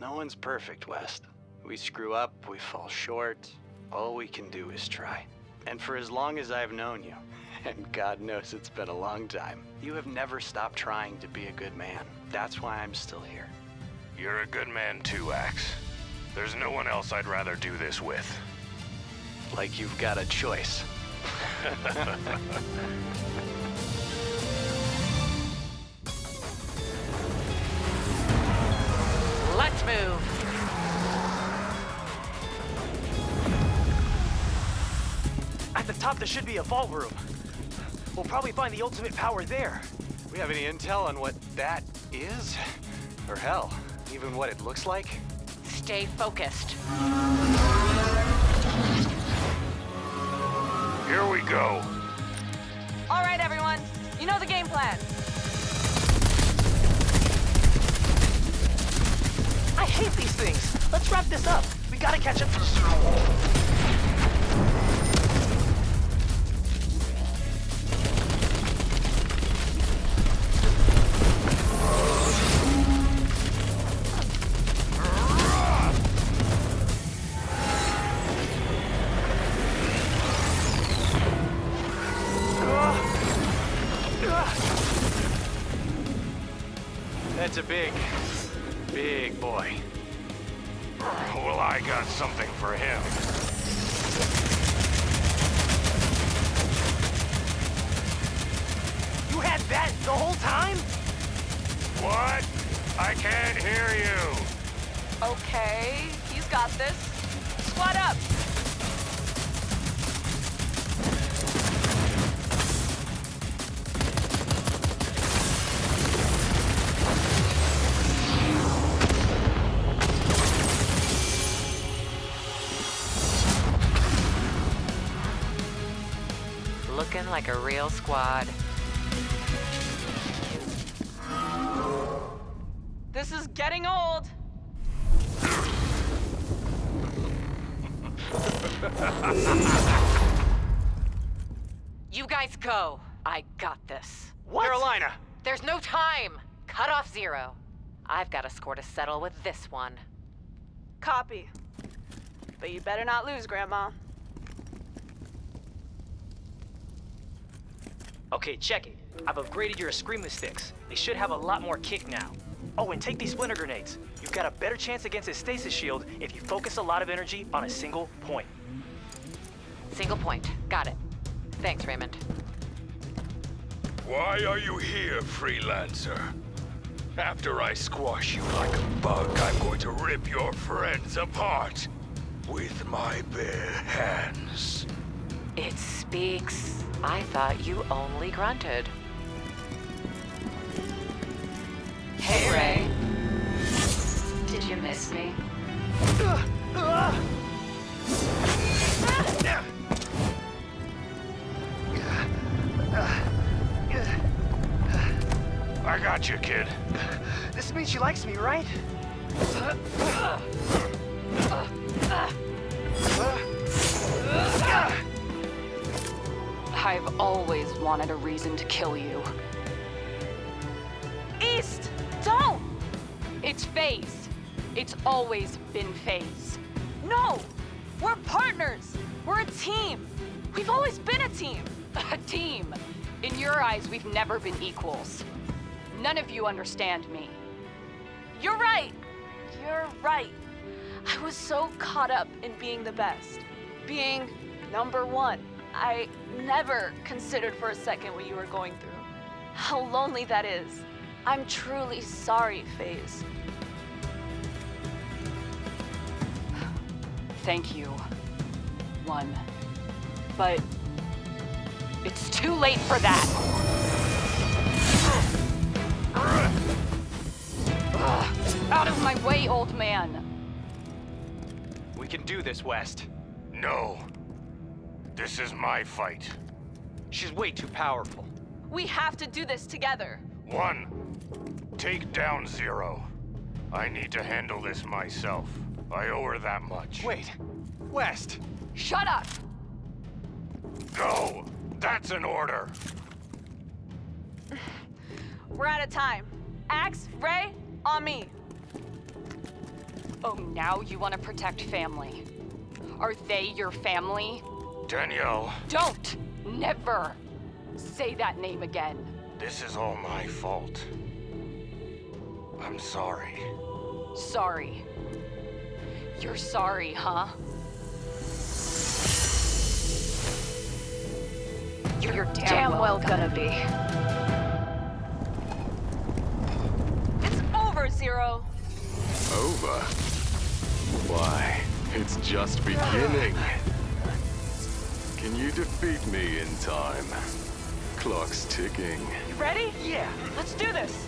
No one's perfect, West. We screw up, we fall short. All we can do is try. And for as long as I've known you, and God knows it's been a long time, you have never stopped trying to be a good man. That's why I'm still here. You're a good man too, Axe. There's no one else I'd rather do this with. Like you've got a choice. Let's move. At the top, there should be a vault room. We'll probably find the ultimate power there. We have any intel on what that is? Or hell, even what it looks like? Stay focused. Here we go. All right, everyone. You know the game plan. I hate these things. Let's wrap this up. We gotta catch up to the Wars. Looking like a real squad. This is getting old. You guys go. I got this. What? Carolina! There's no time. Cut off zero. I've got a score to settle with this one. Copy. But you better not lose, Grandma. Okay, check it. I've upgraded your Screamless sticks. They should have a lot more kick now. Oh, and take these splinter grenades. You've got a better chance against his stasis shield if you focus a lot of energy on a single point. Single point. Got it. Thanks, Raymond. Why are you here, freelancer? After I squash you like a bug, I'm going to rip your friends apart with my bare hands. It speaks. I thought you only grunted. Hey, Ray. Did you miss me? I got you, kid. This means she likes me, right? I've always wanted a reason to kill you. East! Don't! It's Phase. It's always been Phase. No! We're partners! We're a team! We've always been a team! A team. In your eyes, we've never been equals. None of you understand me. You're right! You're right. I was so caught up in being the best. Being number one. I never considered for a second what you were going through. How lonely that is. I'm truly sorry, Phase. Thank you. One. But it's too late for that. Ugh, Out of my way, old man. We can do this, West. No. This is my fight. She's way too powerful. We have to do this together. One, take down Zero. I need to handle this myself. I owe her that much. Wait, West! Shut up! Go! That's an order! We're out of time. Axe, Ray, on me. Oh, now you want to protect family. Are they your family? Danielle, Don't! Never! Say that name again. this is all my fault. I'm sorry. Sorry. You're sorry, huh? You're, damn, damn well well gonna be. It's over, Zero. Over? Why, it's just beginning. Can you defeat me in time? Clock's ticking. You ready? Yeah. Let's do this.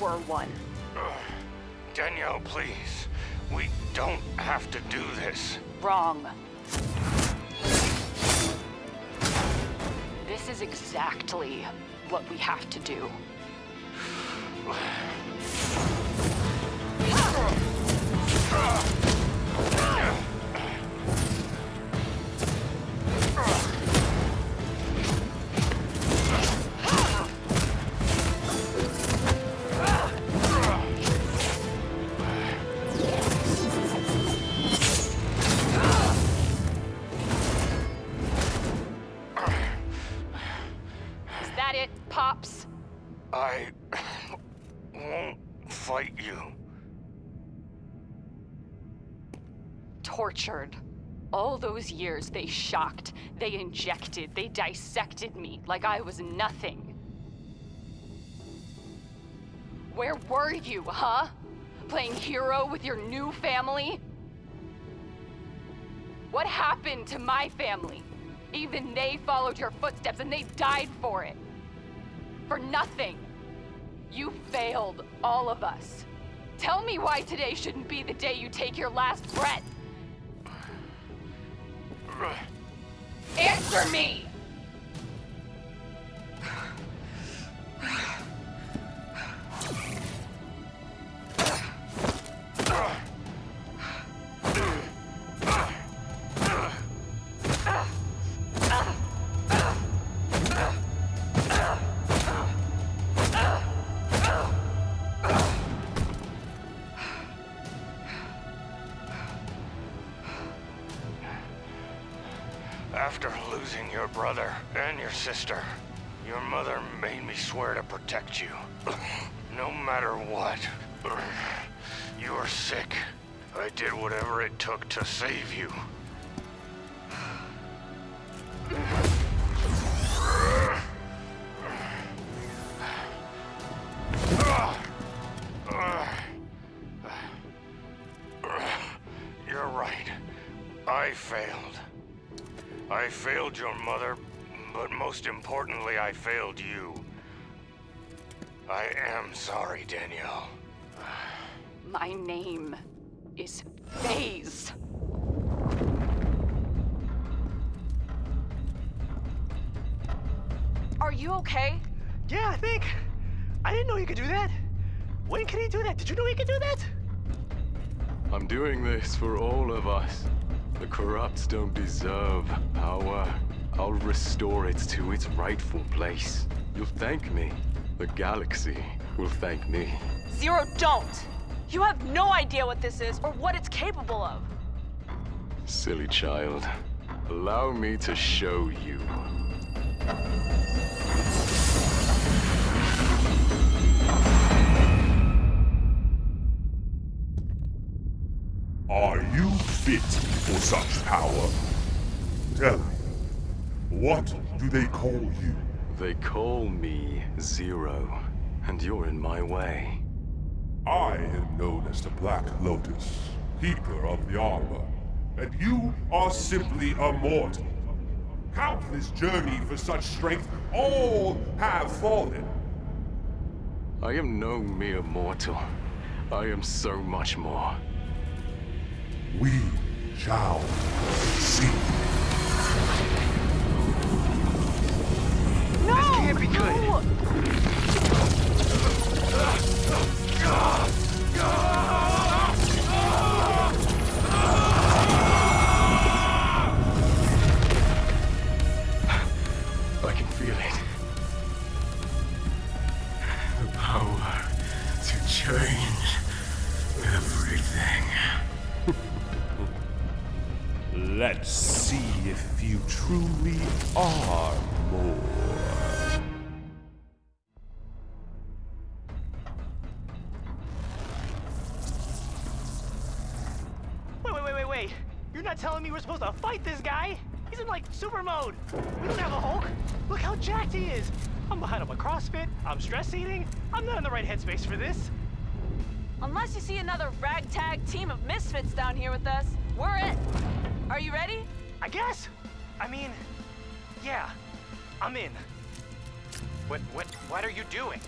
Were one. Danielle, please. We don't have to do this. Wrong. This is exactly what we have to do. Tortured. All those years they shocked, they injected, they dissected me like I was nothing. Where were you, huh? Playing hero with your new family? What happened to my family? Even they followed your footsteps and they died for it. For nothing. You failed all of us. Tell me why today shouldn't be the day you take your last breath. Answer me! Losing your brother and your sister, your mother made me swear to protect you. No matter what. You were sick. I did whatever it took to save you. Failed your mother, but most importantly, I failed you. I am sorry, Danielle. My name is Phase. Are you okay? Yeah, I think. I didn't know you could do that. When can he do that? Did you know he could do that? I'm doing this for all of us. The corrupts don't deserve power. I'll restore it to its rightful place. You'll thank me. The galaxy will thank me. Zero, don't! You have no idea what this is or what it's capable of. Silly child. Allow me to show you. Are you fit for such power? Tell me, what do they call you? They call me Zero, and you're in my way. I am known as the Black Lotus, Keeper of the Armor, and you are simply a mortal. Countless journey for such strength, all have fallen. I am no mere mortal. I am so much more. We shall see. No! This can't be good. I Let's see if you truly are more. Wait, wait, wait, wait, wait. You're not telling me we're supposed to fight this guy? He's in like super mode. We don't have a Hulk. Look how jacked he is. I'm behind on my CrossFit. I'm stress eating. I'm not in the right headspace for this. Unless you see another ragtag team of misfits down here with us, we're it. Are you ready? I guess. I mean, yeah, I'm in. What, what, what are you doing?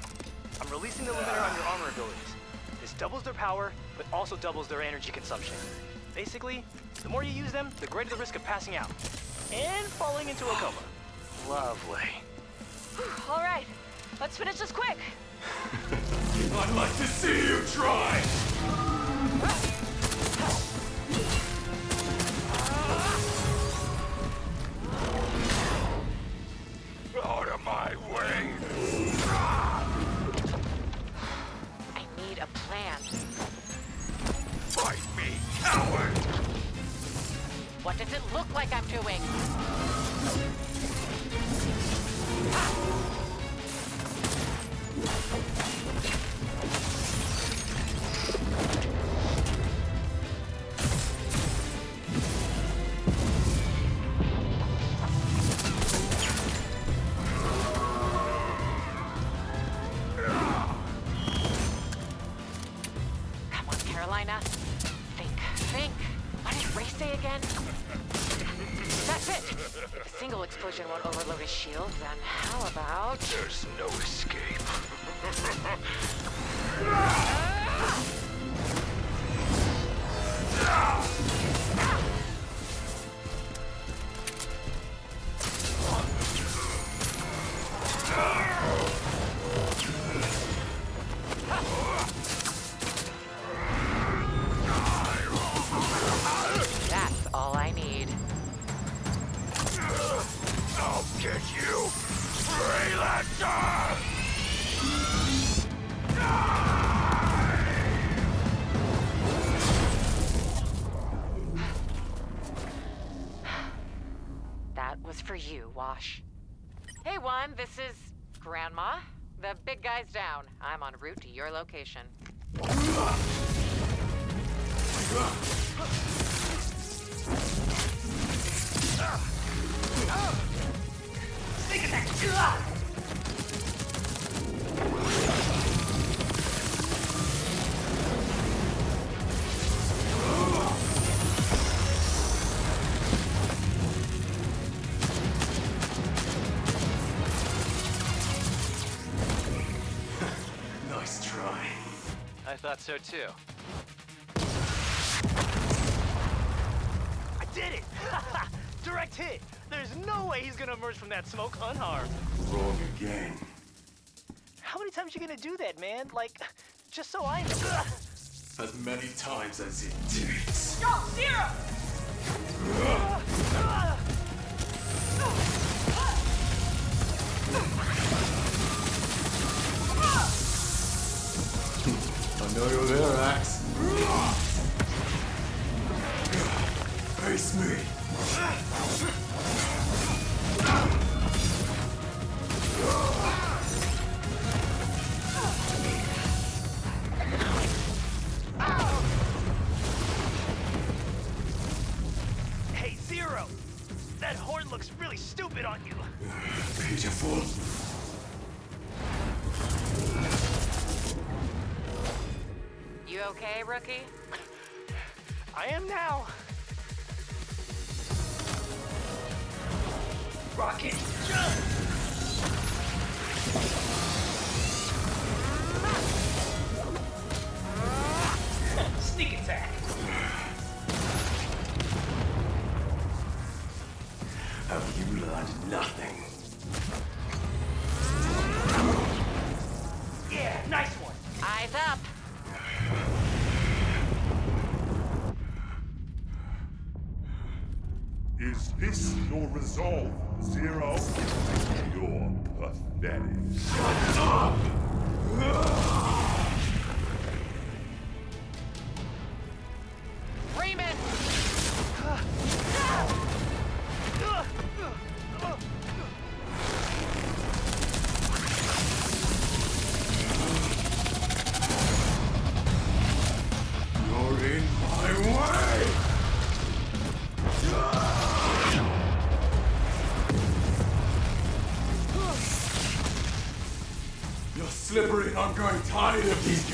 I'm releasing the limiter on your armor abilities. This doubles their power, but also doubles their energy consumption. Basically, the more you use them, the greater the risk of passing out and falling into a coma. Lovely. All right, let's finish this quick. I'd like to see you try! Look like I'm doing? En route to your location. Thought so too. I did it! Direct hit! There's no way he's gonna emerge from that smoke unharmed. Wrong again. How many times you gonna do that, man? Like, just so I know. As many times as it takes. Go, Zero! I know you're there, Axe. Face me. Hey, resolve, Zero? You're pathetic. I'm growing tired of these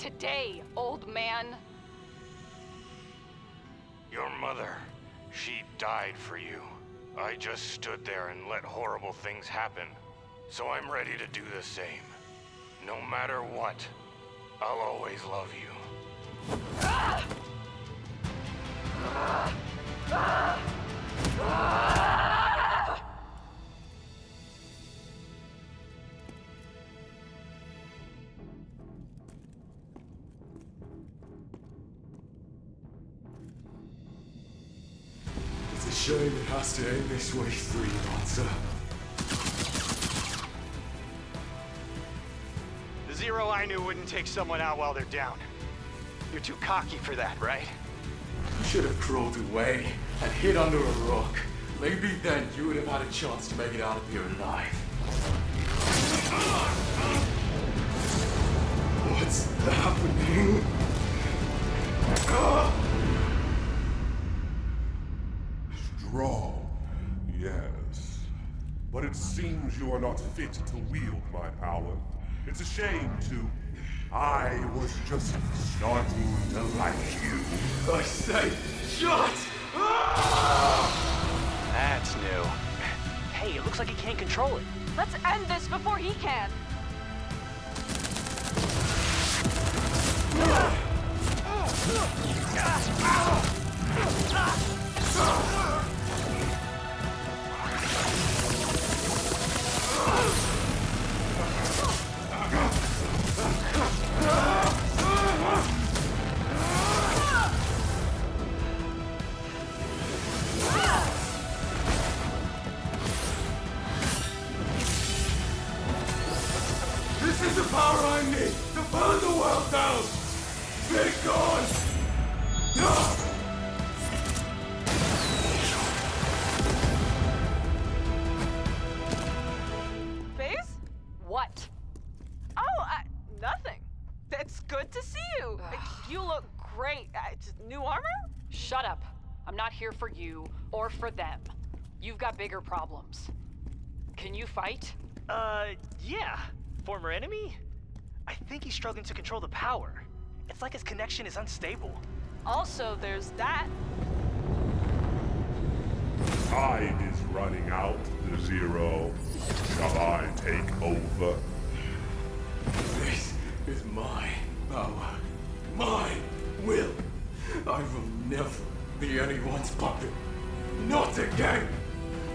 today, old man. Your mother, she died for you. I just stood there and let horrible things happen. So I'm ready to do the same. No matter what, I'll always love you. It's a shame it has to end this way, Three. The Zero I knew wouldn't take someone out while they're down. You're too cocky for that, right? You should have crawled away and hid under a rock. Maybe then you would have had a chance to make it out of here alive. What's happening? Ah! Strong, yes. But it seems you are not fit to wield my power. It's a shame, too. I was just starting to like you. I say, shut! That's new. Hey, it looks like he can't control it. Let's end this before he can. This is burn the world down! Be gone! Ah! Shut up. I'm not here for you or for them. You've got bigger problems. Can you fight? Uh, yeah. Former enemy? I think he's struggling to control the power. It's like his connection is unstable. Also, there's that. Time is running out, the Zero. Shall I take over? This is my power. My will. I will never be anyone's puppet. Not again.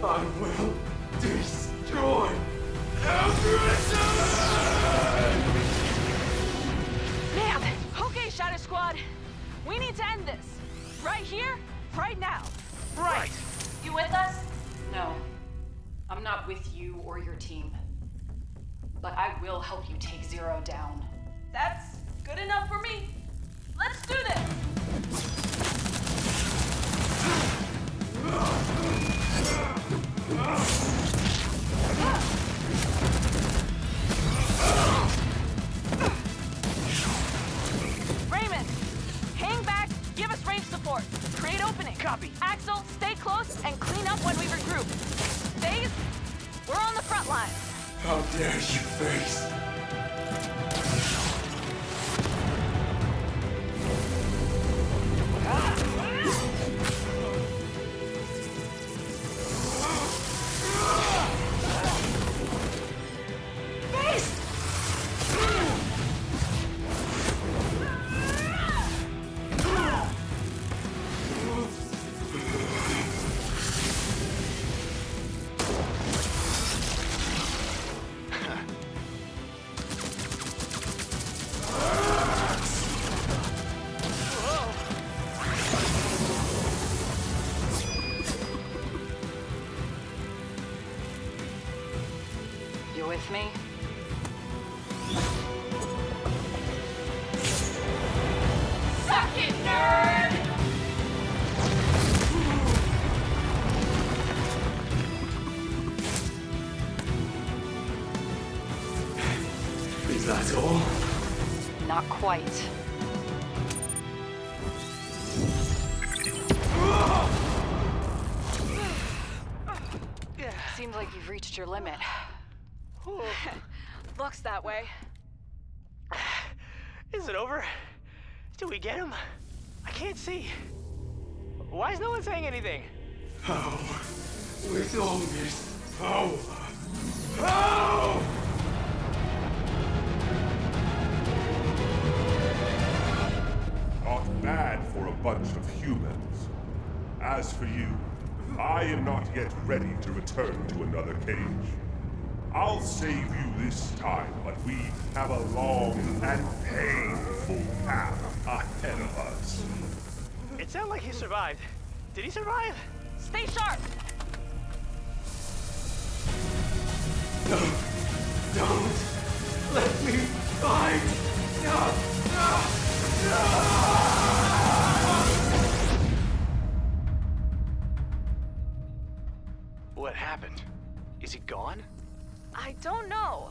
I will destroy everything! Man! Okay, Shatter Squad. We need to end this. Right here, right now. Right. You with us? No. I'm not with you or your team. But I will help you take Zero down. That's good enough for me. How dare you face? You Seems like you've reached your limit. Looks that way. Is it over? Did we get him? I can't see. Why is no one saying anything? How? With all this power? How? Not bad for a bunch of humans. As for you, I am not yet ready to return to another cage. I'll save you this time, but we have a long and painful path ahead of us. It sounded like he survived. Did he survive? Stay sharp! No! Don't let me fight! No! No! What Is he gone? I don't know.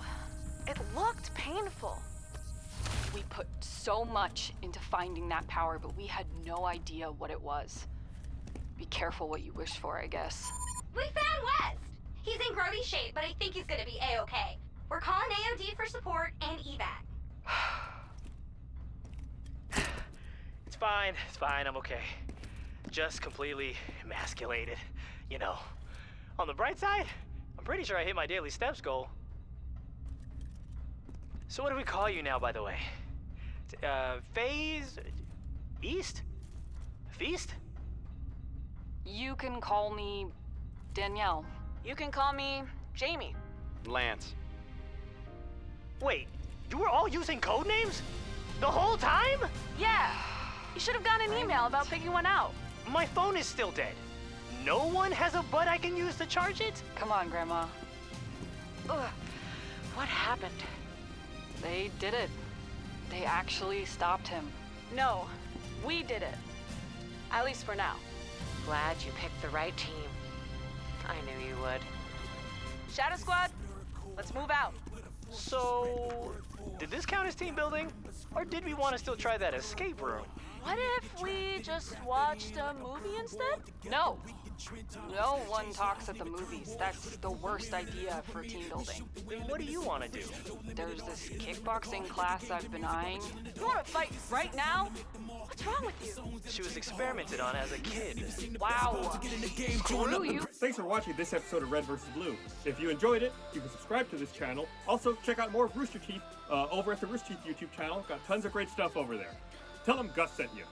It looked painful. We put so much into finding that power, but we had no idea what it was. Be careful what you wish for, I guess. We found West! He's in grody shape, but I think he's gonna be A-okay. We're calling AOD for support and evac. It's fine. It's fine. I'm okay. Just completely emasculated. You know. On the bright side, I'm pretty sure I hit my daily steps goal. So what do we call you now, by the way? Uh, Phase... East? Feast? You can call me Danielle. You can call me Jamie. Lance. Wait, you were all using code names? The whole time? Yeah. You should have gotten an email about picking one out. My phone is still dead. No one has a butt I can use to charge it? Come on, Grandma. Ugh. What happened? They did it. They actually stopped him. No, we did it. At least for now. Glad you picked the right team. I knew you would. Shatter Squad, let's move out. So, did this count as team building? Or did we want to still try that escape room? What if we just watched a movie instead? No. No one talks at the movies. That's the worst idea for team building. Then what do you want to do? There's this kickboxing class I've been eyeing. You want to fight right now? What's wrong with you? She was experimented on as a kid. Wow. Screw you. Thanks for watching this episode of Red vs. Blue. If you enjoyed it, you can subscribe to this channel. Also, check out more of Rooster Teeth uh, over at the Rooster Teeth YouTube channel. Got tons of great stuff over there. Tell them Gus sent you.